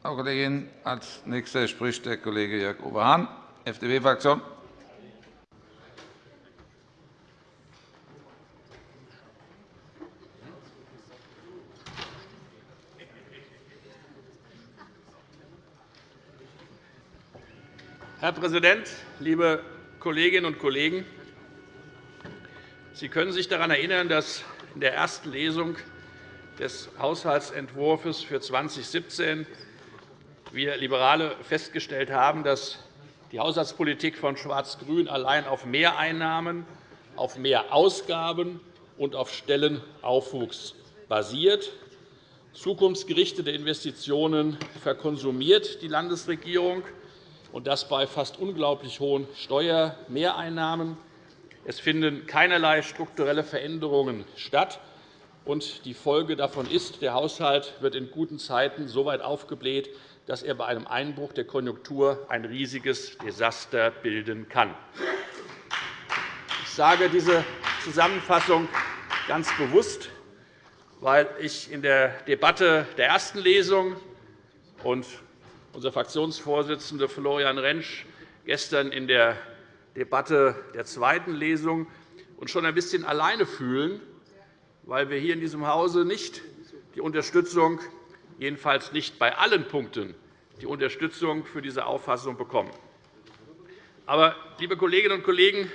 [SPEAKER 1] Frau Kollegin. – Als Nächster spricht der Kollege Jörg-Uwe Hahn, FDP-Fraktion.
[SPEAKER 6] Herr Präsident, liebe Kolleginnen und Kollegen! Sie können sich daran erinnern, dass in der ersten Lesung des Haushaltsentwurfs für 2017 wir Liberale festgestellt haben, dass die Haushaltspolitik von Schwarz-Grün allein auf Mehreinnahmen, auf Mehrausgaben und auf Stellenaufwuchs basiert. Zukunftsgerichtete Investitionen verkonsumiert die Landesregierung, und das bei fast unglaublich hohen Steuermehreinnahmen. Es finden keinerlei strukturelle Veränderungen statt. Und die Folge davon ist, der Haushalt wird in guten Zeiten so weit aufgebläht, dass er bei einem Einbruch der Konjunktur ein riesiges Desaster bilden kann. Ich sage diese Zusammenfassung ganz bewusst, weil ich in der Debatte der ersten Lesung und unser Fraktionsvorsitzender Florian Rentsch gestern in der Debatte der zweiten Lesung uns schon ein bisschen alleine fühlen, weil wir hier in diesem Hause nicht die Unterstützung jedenfalls nicht bei allen Punkten die Unterstützung für diese Auffassung bekommen. Aber, liebe Kolleginnen und Kollegen,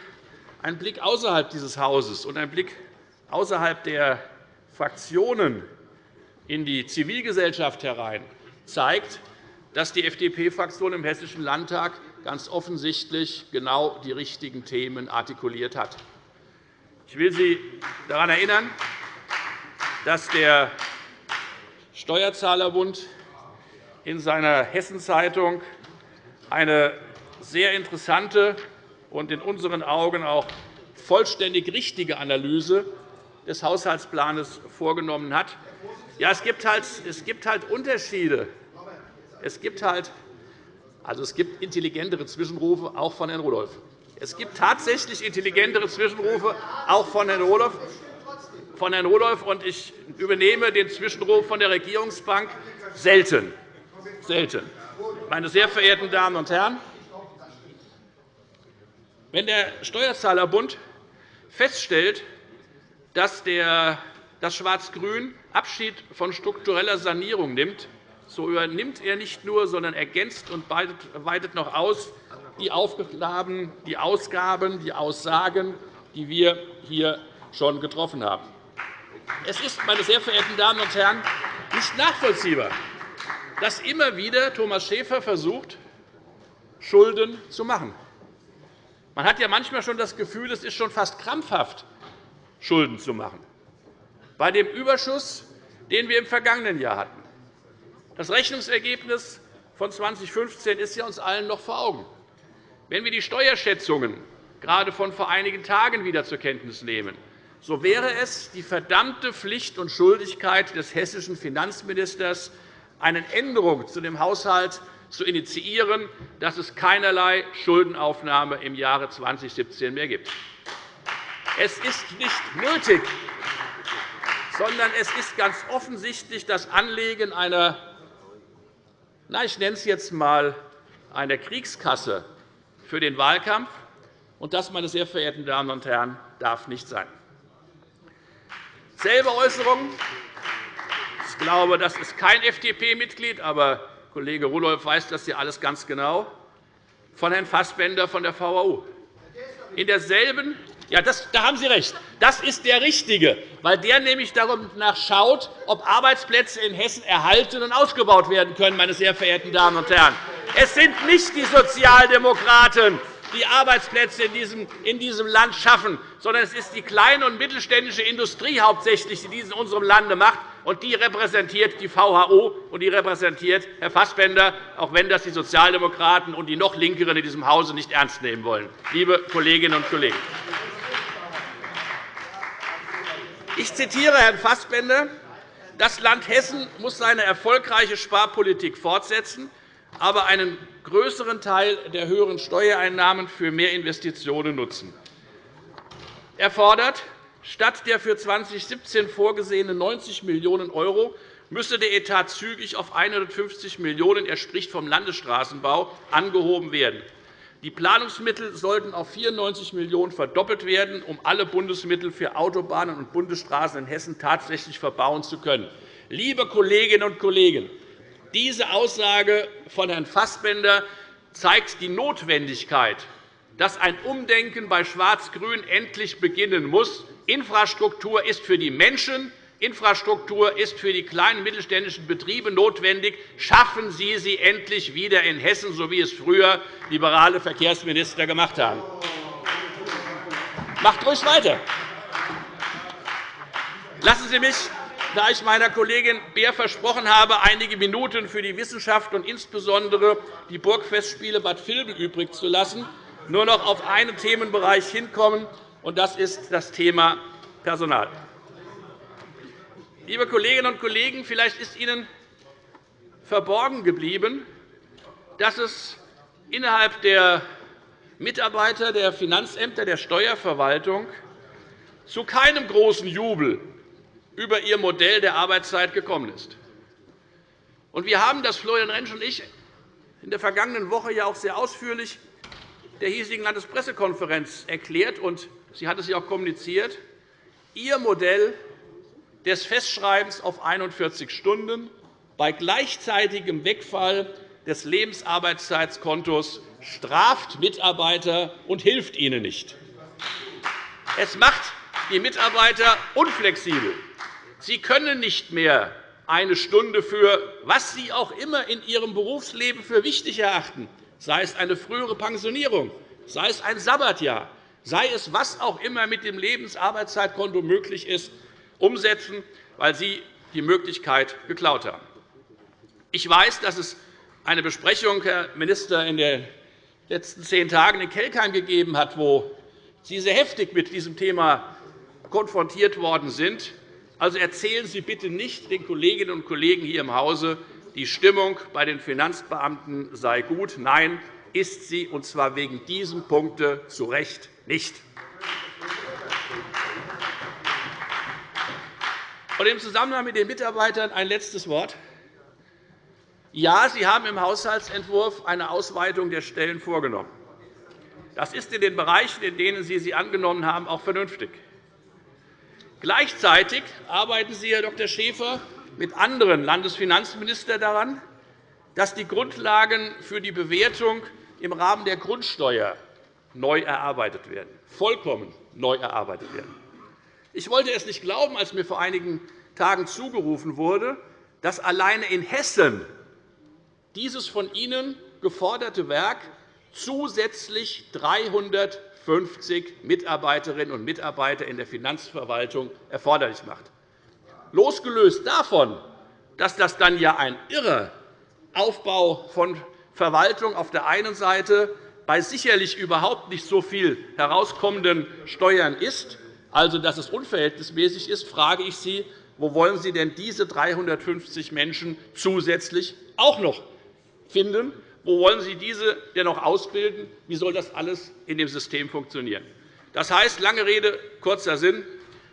[SPEAKER 6] ein Blick außerhalb dieses Hauses und ein Blick außerhalb der Fraktionen in die Zivilgesellschaft herein zeigt, dass die FDP-Fraktion im Hessischen Landtag ganz offensichtlich genau die richtigen Themen artikuliert hat. Ich will Sie daran erinnern, dass der Steuerzahlerbund in seiner Hessenzeitung eine sehr interessante und in unseren Augen auch vollständig richtige Analyse des Haushaltsplans vorgenommen hat. Ja, es gibt halt, es gibt halt Unterschiede. Es gibt halt also, es gibt intelligentere Zwischenrufe, auch von Herrn Rudolph. Es gibt tatsächlich intelligentere Zwischenrufe, auch von Herrn Rudolph. Von Herrn Rudolph und ich übernehme den Zwischenruf von der Regierungsbank selten. selten. Meine sehr verehrten Damen und Herren, wenn der Steuerzahlerbund feststellt, dass das Schwarz-Grün Abschied von struktureller Sanierung nimmt, so übernimmt er nicht nur, sondern ergänzt und weitet noch aus die Aufgaben, die Ausgaben, die Aussagen, die wir hier schon getroffen haben. Es ist, meine sehr verehrten Damen und Herren, nicht nachvollziehbar, dass immer wieder Thomas Schäfer versucht, Schulden zu machen. Man hat ja manchmal schon das Gefühl, es ist schon fast krampfhaft, Schulden zu machen. Bei dem Überschuss, den wir im vergangenen Jahr hatten, das Rechnungsergebnis von 2015 ist uns allen noch vor Augen. Wenn wir die Steuerschätzungen gerade von vor einigen Tagen wieder zur Kenntnis nehmen, so wäre es die verdammte Pflicht und Schuldigkeit des hessischen Finanzministers, eine Änderung zu dem Haushalt zu initiieren, dass es keinerlei Schuldenaufnahme im Jahre 2017 mehr gibt. Es ist nicht nötig, sondern es ist ganz offensichtlich das Anlegen einer na, ich nenne es jetzt einmal eine Kriegskasse für den Wahlkampf. Und das, meine sehr verehrten Damen und Herren, darf nicht sein. Selbe Äußerung. Ich glaube, das ist kein FDP-Mitglied, aber Kollege Rudolph weiß das ja alles ganz genau, von Herrn Fassbender von der VAU. In derselben ja, das, da haben Sie recht. Das ist der Richtige, weil der nämlich danach schaut, ob Arbeitsplätze in Hessen erhalten und ausgebaut werden können. Meine sehr verehrten Damen und Herren. Es sind nicht die Sozialdemokraten, die Arbeitsplätze in diesem Land schaffen, sondern es ist die kleine und mittelständische Industrie hauptsächlich, die dies in unserem Lande macht. Und die repräsentiert die VHO und die repräsentiert Herr Fassbender, auch wenn das die Sozialdemokraten und die noch Linkeren in diesem Hause nicht ernst nehmen wollen, liebe Kolleginnen und Kollegen. Ich zitiere Herrn Fassbender. Das Land Hessen muss seine erfolgreiche Sparpolitik fortsetzen, aber einen größeren Teil der höheren Steuereinnahmen für mehr Investitionen nutzen. Er fordert, statt der für 2017 vorgesehenen 90 Millionen € müsse der Etat zügig auf 150 Millionen €, er spricht vom Landesstraßenbau, angehoben werden. Die Planungsmittel sollten auf 94 Millionen € verdoppelt werden, um alle Bundesmittel für Autobahnen und Bundesstraßen in Hessen tatsächlich verbauen zu können. Liebe Kolleginnen und Kollegen, diese Aussage von Herrn Fassbender zeigt die Notwendigkeit, dass ein Umdenken bei Schwarz-Grün endlich beginnen muss. Infrastruktur ist für die Menschen, Infrastruktur ist für die kleinen und mittelständischen Betriebe notwendig. Schaffen Sie sie endlich wieder in Hessen, so wie es früher liberale Verkehrsminister gemacht haben. Macht ruhig weiter. Lassen Sie mich, da ich meiner Kollegin Beer versprochen habe, einige Minuten für die Wissenschaft und insbesondere die Burgfestspiele Bad Vilbel übrig zu lassen, nur noch auf einen Themenbereich hinkommen, und das ist das Thema Personal. Liebe Kolleginnen und Kollegen, vielleicht ist Ihnen verborgen geblieben, dass es innerhalb der Mitarbeiter der Finanzämter der Steuerverwaltung zu keinem großen Jubel über ihr Modell der Arbeitszeit gekommen ist. Wir haben das, Florian Rentsch und ich, in der vergangenen Woche ja auch sehr ausführlich der hiesigen Landespressekonferenz erklärt, und sie hat es ja auch kommuniziert. Ihr Modell des Festschreibens auf 41 Stunden bei gleichzeitigem Wegfall des Lebensarbeitszeitkontos straft Mitarbeiter und hilft ihnen nicht. Es macht die Mitarbeiter unflexibel. Sie können nicht mehr eine Stunde für was Sie auch immer in Ihrem Berufsleben für wichtig erachten, sei es eine frühere Pensionierung, sei es ein Sabbatjahr, sei es was auch immer mit dem Lebensarbeitszeitkonto möglich ist, umsetzen, weil Sie die Möglichkeit geklaut haben. Ich weiß, dass es eine Besprechung, Herr Minister, in den letzten zehn Tagen in Kelkheim gegeben hat, wo Sie sehr heftig mit diesem Thema konfrontiert worden sind. Also erzählen Sie bitte nicht den Kolleginnen und Kollegen hier im Hause, die Stimmung bei den Finanzbeamten sei gut. Nein, ist sie, und zwar wegen diesem Punkte zu Recht nicht. Und Im Zusammenhang mit den Mitarbeitern ein letztes Wort. Ja, Sie haben im Haushaltsentwurf eine Ausweitung der Stellen vorgenommen. Das ist in den Bereichen, in denen Sie sie angenommen haben, auch vernünftig. Gleichzeitig arbeiten Sie, Herr Dr. Schäfer, mit anderen Landesfinanzministern daran, dass die Grundlagen für die Bewertung im Rahmen der Grundsteuer neu erarbeitet werden, vollkommen neu erarbeitet werden. Ich wollte es nicht glauben, als mir vor einigen Tagen zugerufen wurde, dass alleine in Hessen dieses von Ihnen geforderte Werk zusätzlich 300 50 Mitarbeiterinnen und Mitarbeiter in der Finanzverwaltung erforderlich macht. Losgelöst davon, dass das dann ja ein irrer Aufbau von Verwaltung auf der einen Seite bei sicherlich überhaupt nicht so viel herauskommenden Steuern ist, also dass es unverhältnismäßig ist, frage ich Sie, wo wollen Sie denn diese 350 Menschen zusätzlich auch noch finden? Wo wollen Sie diese denn noch ausbilden? Wie soll das alles in dem System funktionieren? Das heißt, lange Rede, kurzer Sinn.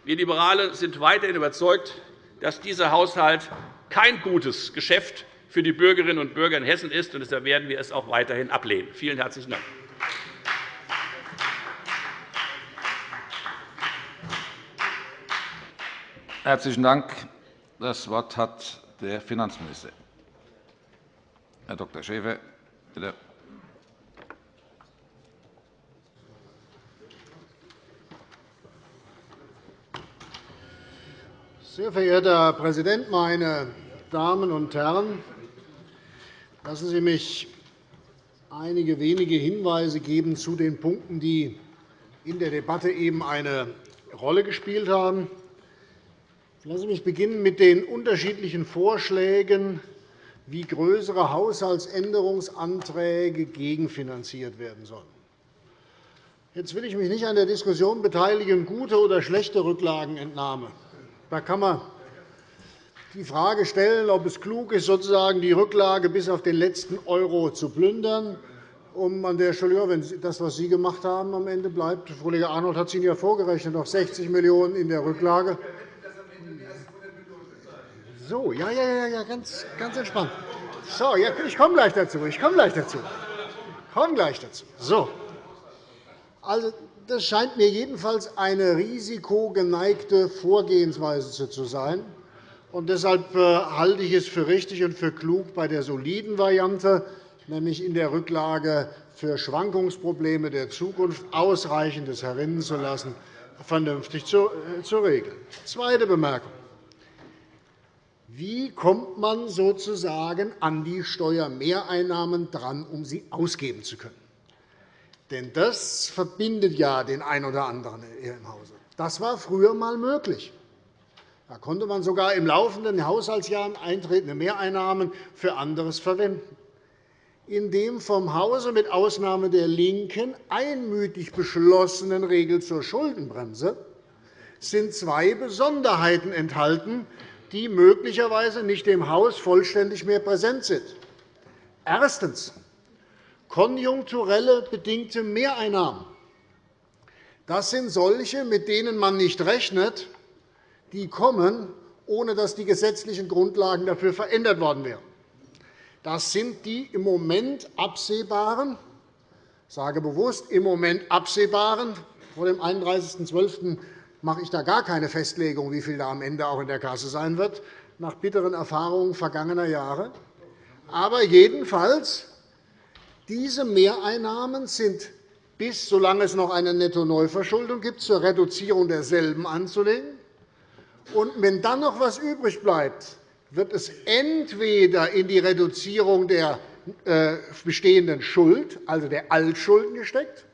[SPEAKER 6] Wir Liberale sind weiterhin überzeugt, dass dieser Haushalt kein gutes Geschäft für die Bürgerinnen und Bürger in Hessen ist. und Deshalb werden wir es auch weiterhin ablehnen. Vielen herzlichen Dank.
[SPEAKER 1] Herzlichen Dank. Das Wort hat der Finanzminister. Herr Dr. Schäfer. Bitte.
[SPEAKER 7] Sehr verehrter Herr Präsident, meine Damen und Herren! Lassen Sie mich einige wenige Hinweise geben zu den Punkten, die in der Debatte eben eine Rolle gespielt haben. Lassen Sie mich beginnen mit den unterschiedlichen Vorschlägen, wie größere Haushaltsänderungsanträge gegenfinanziert werden sollen. Jetzt will ich mich nicht an der Diskussion beteiligen, gute oder schlechte Rücklagenentnahme. Da kann man die Frage stellen, ob es klug ist, sozusagen die Rücklage bis auf den letzten Euro zu plündern, um an der Stelle, wenn das, was Sie gemacht haben, am Ende bleibt. Kollege Arnold hat es Ihnen ja vorgerechnet, noch 60 Millionen € in der Rücklage. So, ja, ja, ja, ja ganz, ganz entspannt. So, ja, ich komme gleich dazu. Ich komme gleich dazu. Komme gleich dazu. So. Also, das scheint mir jedenfalls eine risikogeneigte Vorgehensweise zu sein. Und deshalb äh, halte ich es für richtig und für klug, bei der soliden Variante, nämlich in der Rücklage für Schwankungsprobleme der Zukunft ausreichendes herinnen zu lassen, vernünftig zu äh, regeln. Zweite Bemerkung. Wie kommt man sozusagen an die Steuermehreinnahmen dran, um sie ausgeben zu können? Denn das verbindet ja den einen oder anderen hier im Hause. Das war früher einmal möglich. Da konnte man sogar im laufenden Haushaltsjahr eintretende Mehreinnahmen für anderes verwenden. In dem vom Hause mit Ausnahme der LINKEN einmütig beschlossenen Regel zur Schuldenbremse sind zwei Besonderheiten enthalten, die möglicherweise nicht im Haus vollständig mehr präsent sind. Erstens. Konjunkturelle bedingte Mehreinnahmen. Das sind solche, mit denen man nicht rechnet, die kommen, ohne dass die gesetzlichen Grundlagen dafür verändert worden wären. Das sind die im Moment absehbaren, sage bewusst im Moment absehbaren, vor dem 31.12 mache ich da gar keine Festlegung, wie viel da am Ende auch in der Kasse sein wird, nach bitteren Erfahrungen vergangener Jahre. Aber jedenfalls, diese Mehreinnahmen sind bis, solange es noch eine Netto-Neuverschuldung gibt, zur Reduzierung derselben anzulegen. Und wenn dann noch etwas übrig bleibt, wird es entweder in die Reduzierung der äh, bestehenden Schuld, also der Altschulden, gesteckt,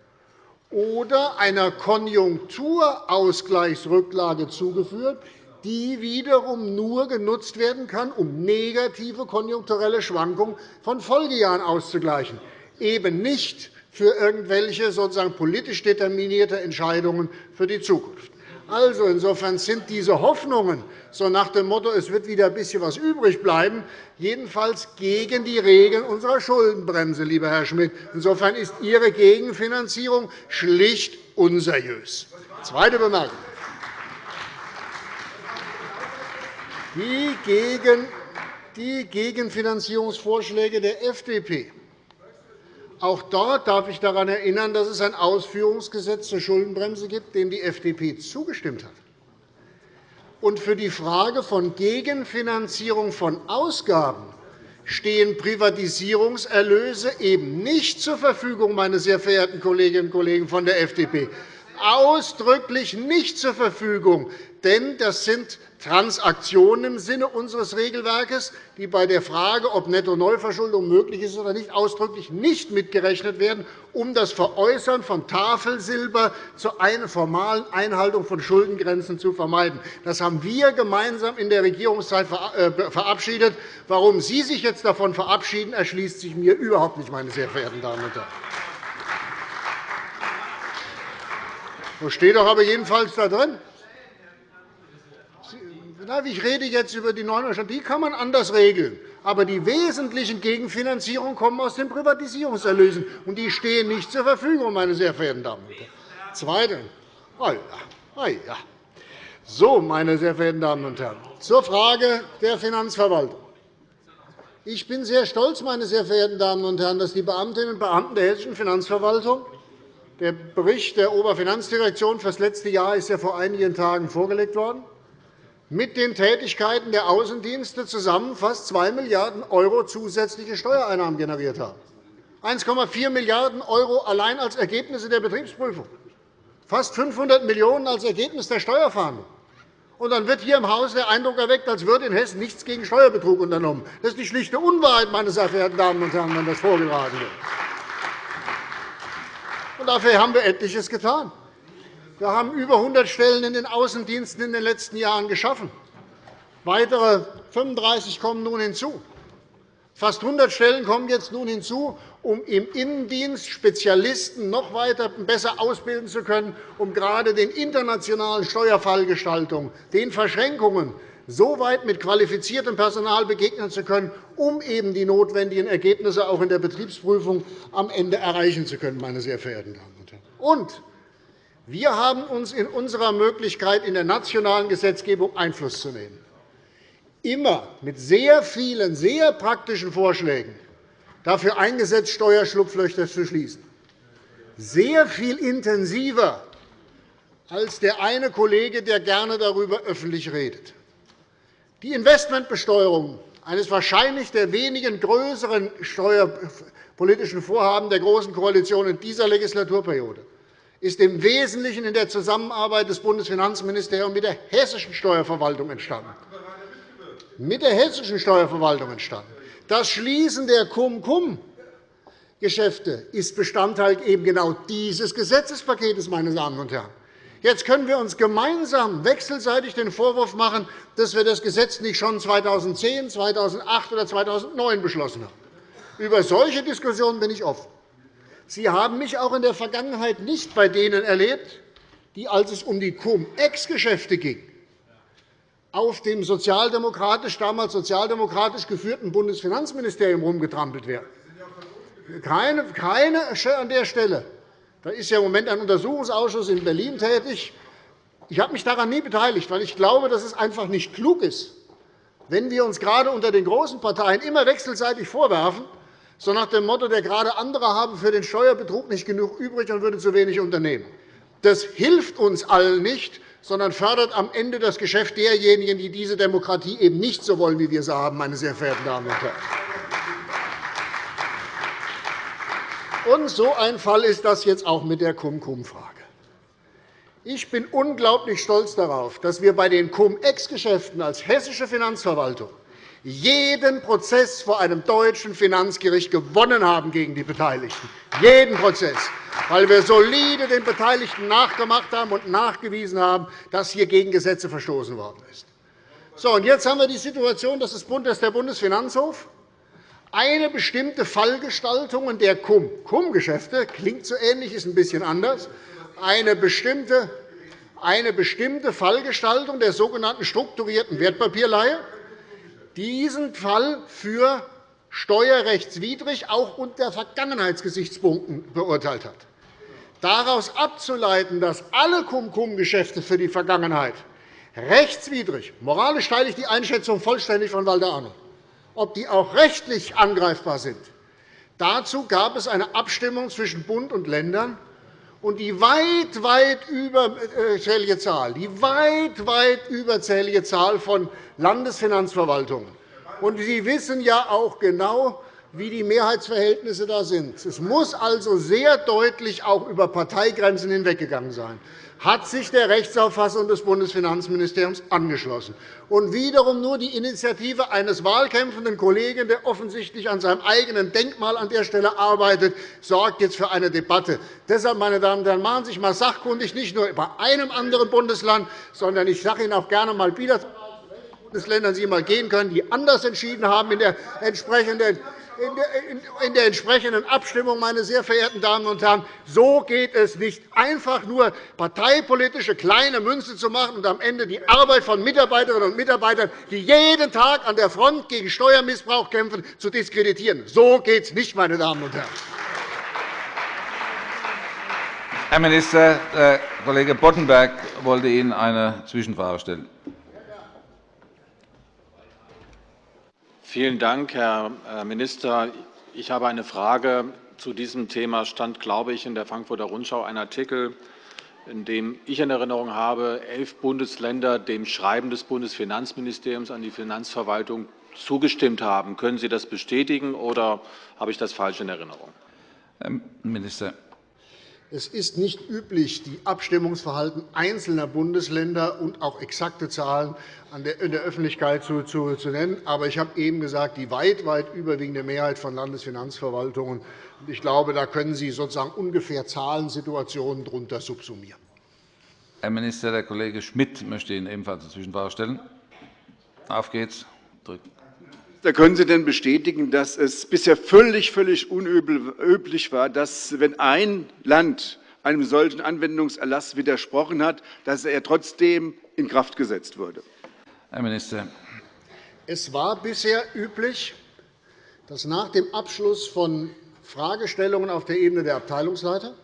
[SPEAKER 7] oder einer Konjunkturausgleichsrücklage zugeführt, die wiederum nur genutzt werden kann, um negative konjunkturelle Schwankungen von Folgejahren auszugleichen, eben nicht für irgendwelche sozusagen politisch determinierte Entscheidungen für die Zukunft. Also, insofern sind diese Hoffnungen so nach dem Motto, es wird wieder ein bisschen was übrig bleiben, jedenfalls gegen die Regeln unserer Schuldenbremse, lieber Herr Schmidt. Insofern ist Ihre Gegenfinanzierung schlicht unseriös. Zweite Bemerkung. Die Gegenfinanzierungsvorschläge der FDP auch dort darf ich daran erinnern, dass es ein Ausführungsgesetz zur Schuldenbremse gibt, dem die FDP zugestimmt hat. Und für die Frage von Gegenfinanzierung von Ausgaben stehen Privatisierungserlöse eben nicht zur Verfügung, meine sehr verehrten Kolleginnen und Kollegen von der FDP, ausdrücklich nicht zur Verfügung. Denn das sind Transaktionen im Sinne unseres Regelwerkes, die bei der Frage, ob Netto-Neuverschuldung möglich ist oder nicht, ausdrücklich nicht mitgerechnet werden, um das Veräußern von Tafelsilber zur formalen Einhaltung von Schuldengrenzen zu vermeiden. Das haben wir gemeinsam in der Regierungszeit äh, verabschiedet. Warum Sie sich jetzt davon verabschieden, erschließt sich mir überhaupt nicht, meine sehr verehrten Damen und Herren. Das steht doch aber jedenfalls da drin. Ich rede jetzt über die neuen Euro. Die kann man anders regeln. Aber die wesentlichen Gegenfinanzierungen kommen aus den Privatisierungserlösen, und die stehen nicht zur Verfügung, meine sehr verehrten Damen und Herren. Zweitens. Oh ja, oh ja. So, meine sehr verehrten Damen und Herren, zur Frage der Finanzverwaltung. Ich bin sehr stolz, meine sehr verehrten Damen und Herren, dass die Beamtinnen und Beamten der Hessischen Finanzverwaltung der Bericht der Oberfinanzdirektion für das letzte Jahr ist ja vor einigen Tagen vorgelegt worden mit den Tätigkeiten der Außendienste zusammen fast 2 Milliarden € zusätzliche Steuereinnahmen generiert haben. 1,4 Milliarden € allein als Ergebnisse der Betriebsprüfung, fast 500 Millionen € als Ergebnis der Steuerfahndung. Und dann wird hier im Haus der Eindruck erweckt, als würde in Hessen nichts gegen Steuerbetrug unternommen. Das ist die schlichte Unwahrheit, meine sehr verehrten Damen und Herren, wenn das vorgetragen wird. Dafür haben wir etliches getan. Wir haben über 100 Stellen in den Außendiensten in den letzten Jahren geschaffen. Weitere 35 kommen nun hinzu. Fast 100 Stellen kommen jetzt nun hinzu, um im Innendienst Spezialisten noch weiter besser ausbilden zu können, um gerade den internationalen Steuerfallgestaltungen, den Verschränkungen so weit mit qualifiziertem Personal begegnen zu können, um eben die notwendigen Ergebnisse auch in der Betriebsprüfung am Ende erreichen zu können. Meine sehr verehrten Damen und Herren. Und wir haben uns in unserer Möglichkeit, in der nationalen Gesetzgebung Einfluss zu nehmen, immer mit sehr vielen, sehr praktischen Vorschlägen dafür eingesetzt, Steuerschlupflöcher zu schließen. Sehr viel intensiver als der eine Kollege, der gerne darüber öffentlich redet. Die Investmentbesteuerung, eines wahrscheinlich der wenigen größeren steuerpolitischen Vorhaben der Großen Koalition in dieser Legislaturperiode, ist im Wesentlichen in der Zusammenarbeit des Bundesfinanzministeriums mit der hessischen Steuerverwaltung entstanden. Mit der hessischen Steuerverwaltung entstanden. Das Schließen der Cum-Cum-Geschäfte ist Bestandteil eben genau dieses Gesetzespakets, meine Damen und Herren. Jetzt können wir uns gemeinsam wechselseitig den Vorwurf machen, dass wir das Gesetz nicht schon 2010, 2008 oder 2009 beschlossen haben. Über solche Diskussionen bin ich offen. Sie haben mich auch in der Vergangenheit nicht bei denen erlebt, die, als es um die Cum-Ex-Geschäfte ging, auf dem sozialdemokratisch, damals sozialdemokratisch geführten Bundesfinanzministerium herumgetrampelt werden. Keine, keine an der Stelle. Da ist ja im Moment ein Untersuchungsausschuss in Berlin tätig. Ich habe mich daran nie beteiligt, weil ich glaube, dass es einfach nicht klug ist, wenn wir uns gerade unter den großen Parteien immer wechselseitig vorwerfen, so nach dem Motto, der gerade andere haben für den Steuerbetrug nicht genug übrig und würde zu wenig unternehmen. Das hilft uns allen nicht, sondern fördert am Ende das Geschäft derjenigen, die diese Demokratie eben nicht so wollen, wie wir sie haben, meine sehr verehrten Damen und Herren. Und so ein Fall ist das jetzt auch mit der Cum-Cum-Frage. Ich bin unglaublich stolz darauf, dass wir bei den Cum-Ex-Geschäften als hessische Finanzverwaltung jeden Prozess vor einem deutschen Finanzgericht gewonnen haben gegen die Beteiligten. Jeden Prozess, weil wir solide den Beteiligten nachgemacht haben und nachgewiesen haben, dass hier gegen Gesetze verstoßen worden ist. So, und jetzt haben wir die Situation, dass der Bundesfinanzhof. Eine bestimmte Fallgestaltung der Cum-Geschäfte klingt so ähnlich, ist ein bisschen anders, eine bestimmte, eine bestimmte Fallgestaltung der sogenannten strukturierten Wertpapierleihe diesen Fall für steuerrechtswidrig auch unter Vergangenheitsgesichtspunkten beurteilt hat. Daraus abzuleiten, dass alle Cum-Cum-Geschäfte für die Vergangenheit rechtswidrig, moralisch teile ich die Einschätzung vollständig von Walter Arnold, ob die auch rechtlich angreifbar sind, dazu gab es eine Abstimmung zwischen Bund und Ländern, und die weit, weit überzählige Zahl, die weit, weit überzählige Zahl von Landesfinanzverwaltungen. Und Sie wissen ja auch genau, wie die Mehrheitsverhältnisse da sind. Es muss also sehr deutlich auch über Parteigrenzen hinweggegangen sein hat sich der Rechtsauffassung des Bundesfinanzministeriums angeschlossen. Und wiederum nur die Initiative eines wahlkämpfenden Kollegen, der offensichtlich an seinem eigenen Denkmal an der Stelle arbeitet, sorgt jetzt für eine Debatte. Deshalb, meine Damen und Herren, machen Sie sich einmal sachkundig, nicht nur bei einem anderen Bundesland, sondern ich sage Ihnen auch gerne mal wieder, Bundesländern Sie einmal gehen können, die anders entschieden haben in der entsprechenden in der entsprechenden Abstimmung, meine sehr verehrten Damen und Herren. So geht es nicht, einfach nur parteipolitische kleine Münze zu machen und am Ende die Arbeit von Mitarbeiterinnen und Mitarbeitern, die jeden Tag an der Front gegen Steuermissbrauch kämpfen, zu diskreditieren. So geht es nicht, meine Damen und Herren.
[SPEAKER 1] Herr Minister, der Kollege Boddenberg wollte Ihnen eine Zwischenfrage stellen.
[SPEAKER 8] Vielen Dank, Herr äh, Minister. Ich habe eine Frage. Zu diesem Thema stand, glaube ich, in der Frankfurter Rundschau ein Artikel, in dem ich in Erinnerung habe, elf Bundesländer dem Schreiben des Bundesfinanzministeriums an die Finanzverwaltung zugestimmt haben. Können Sie das bestätigen, oder habe ich das falsch in Erinnerung?
[SPEAKER 1] Herr Minister.
[SPEAKER 7] Es ist nicht üblich, die Abstimmungsverhalten einzelner Bundesländer und auch exakte Zahlen in der Öffentlichkeit zu nennen. Aber ich habe eben gesagt, die weit, weit überwiegende Mehrheit von Landesfinanzverwaltungen. Ich glaube, da können Sie sozusagen ungefähr Zahlensituationen darunter subsumieren.
[SPEAKER 1] Herr Minister, der Kollege Schmidt möchte Ihnen ebenfalls eine Zwischenfrage stellen. Auf geht's. Drücken.
[SPEAKER 2] Da können Sie denn bestätigen, dass es bisher völlig, völlig unüblich war, dass, wenn ein Land einem solchen Anwendungserlass widersprochen hat, dass er trotzdem in Kraft gesetzt wurde?
[SPEAKER 1] Herr Minister.
[SPEAKER 7] Es war bisher üblich, dass nach dem Abschluss von Fragestellungen auf der Ebene der Abteilungsleiter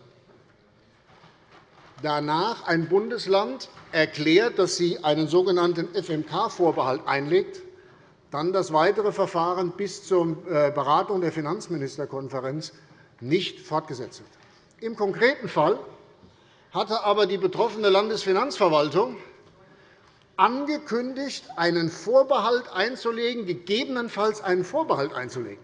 [SPEAKER 7] danach ein Bundesland erklärt, dass sie einen sogenannten FMK-Vorbehalt einlegt dann das weitere Verfahren bis zur äh, Beratung der Finanzministerkonferenz nicht fortgesetzt wird. Im konkreten Fall hatte aber die betroffene Landesfinanzverwaltung angekündigt, einen Vorbehalt einzulegen, gegebenenfalls einen Vorbehalt einzulegen.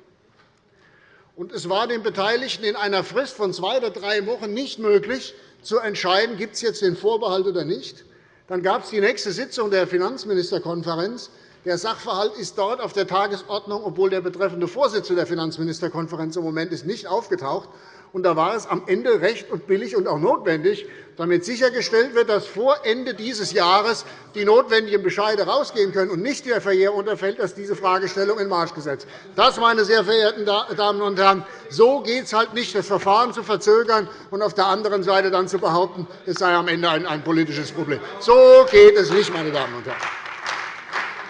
[SPEAKER 7] es war den Beteiligten in einer Frist von zwei oder drei Wochen nicht möglich, zu entscheiden, gibt es jetzt den Vorbehalt oder nicht. Dann gab es die nächste Sitzung der Finanzministerkonferenz. Der Sachverhalt ist dort auf der Tagesordnung, obwohl der betreffende Vorsitzende der Finanzministerkonferenz im Moment ist, nicht aufgetaucht. Und da war es am Ende recht und billig und auch notwendig, damit sichergestellt wird, dass vor Ende dieses Jahres die notwendigen Bescheide herausgehen können und nicht der Verjährung unterfällt, dass diese Fragestellung in Marsch gesetzt Das, meine sehr verehrten Damen und Herren, so geht es halt nicht, das Verfahren zu verzögern und auf der anderen Seite dann zu behaupten, es sei am Ende ein politisches Problem. So geht es nicht, meine Damen und Herren.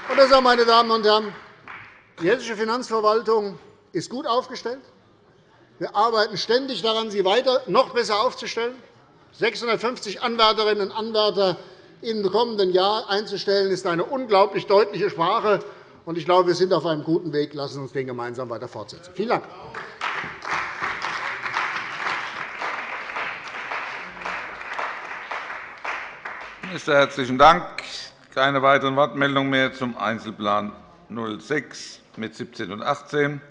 [SPEAKER 7] Und deshalb, meine Damen und Herren, die hessische Finanzverwaltung ist gut aufgestellt. Wir arbeiten ständig daran, sie weiter noch besser aufzustellen. 650 Anwärterinnen und Anwärter im kommenden Jahr einzustellen, ist eine unglaublich deutliche Sprache. Ich glaube, wir sind auf einem guten Weg. Lassen Sie uns den gemeinsam weiter fortsetzen. Vielen Dank.
[SPEAKER 1] Minister, herzlichen Dank. Keine weiteren Wortmeldungen mehr zum Einzelplan 06 mit 17 und 18.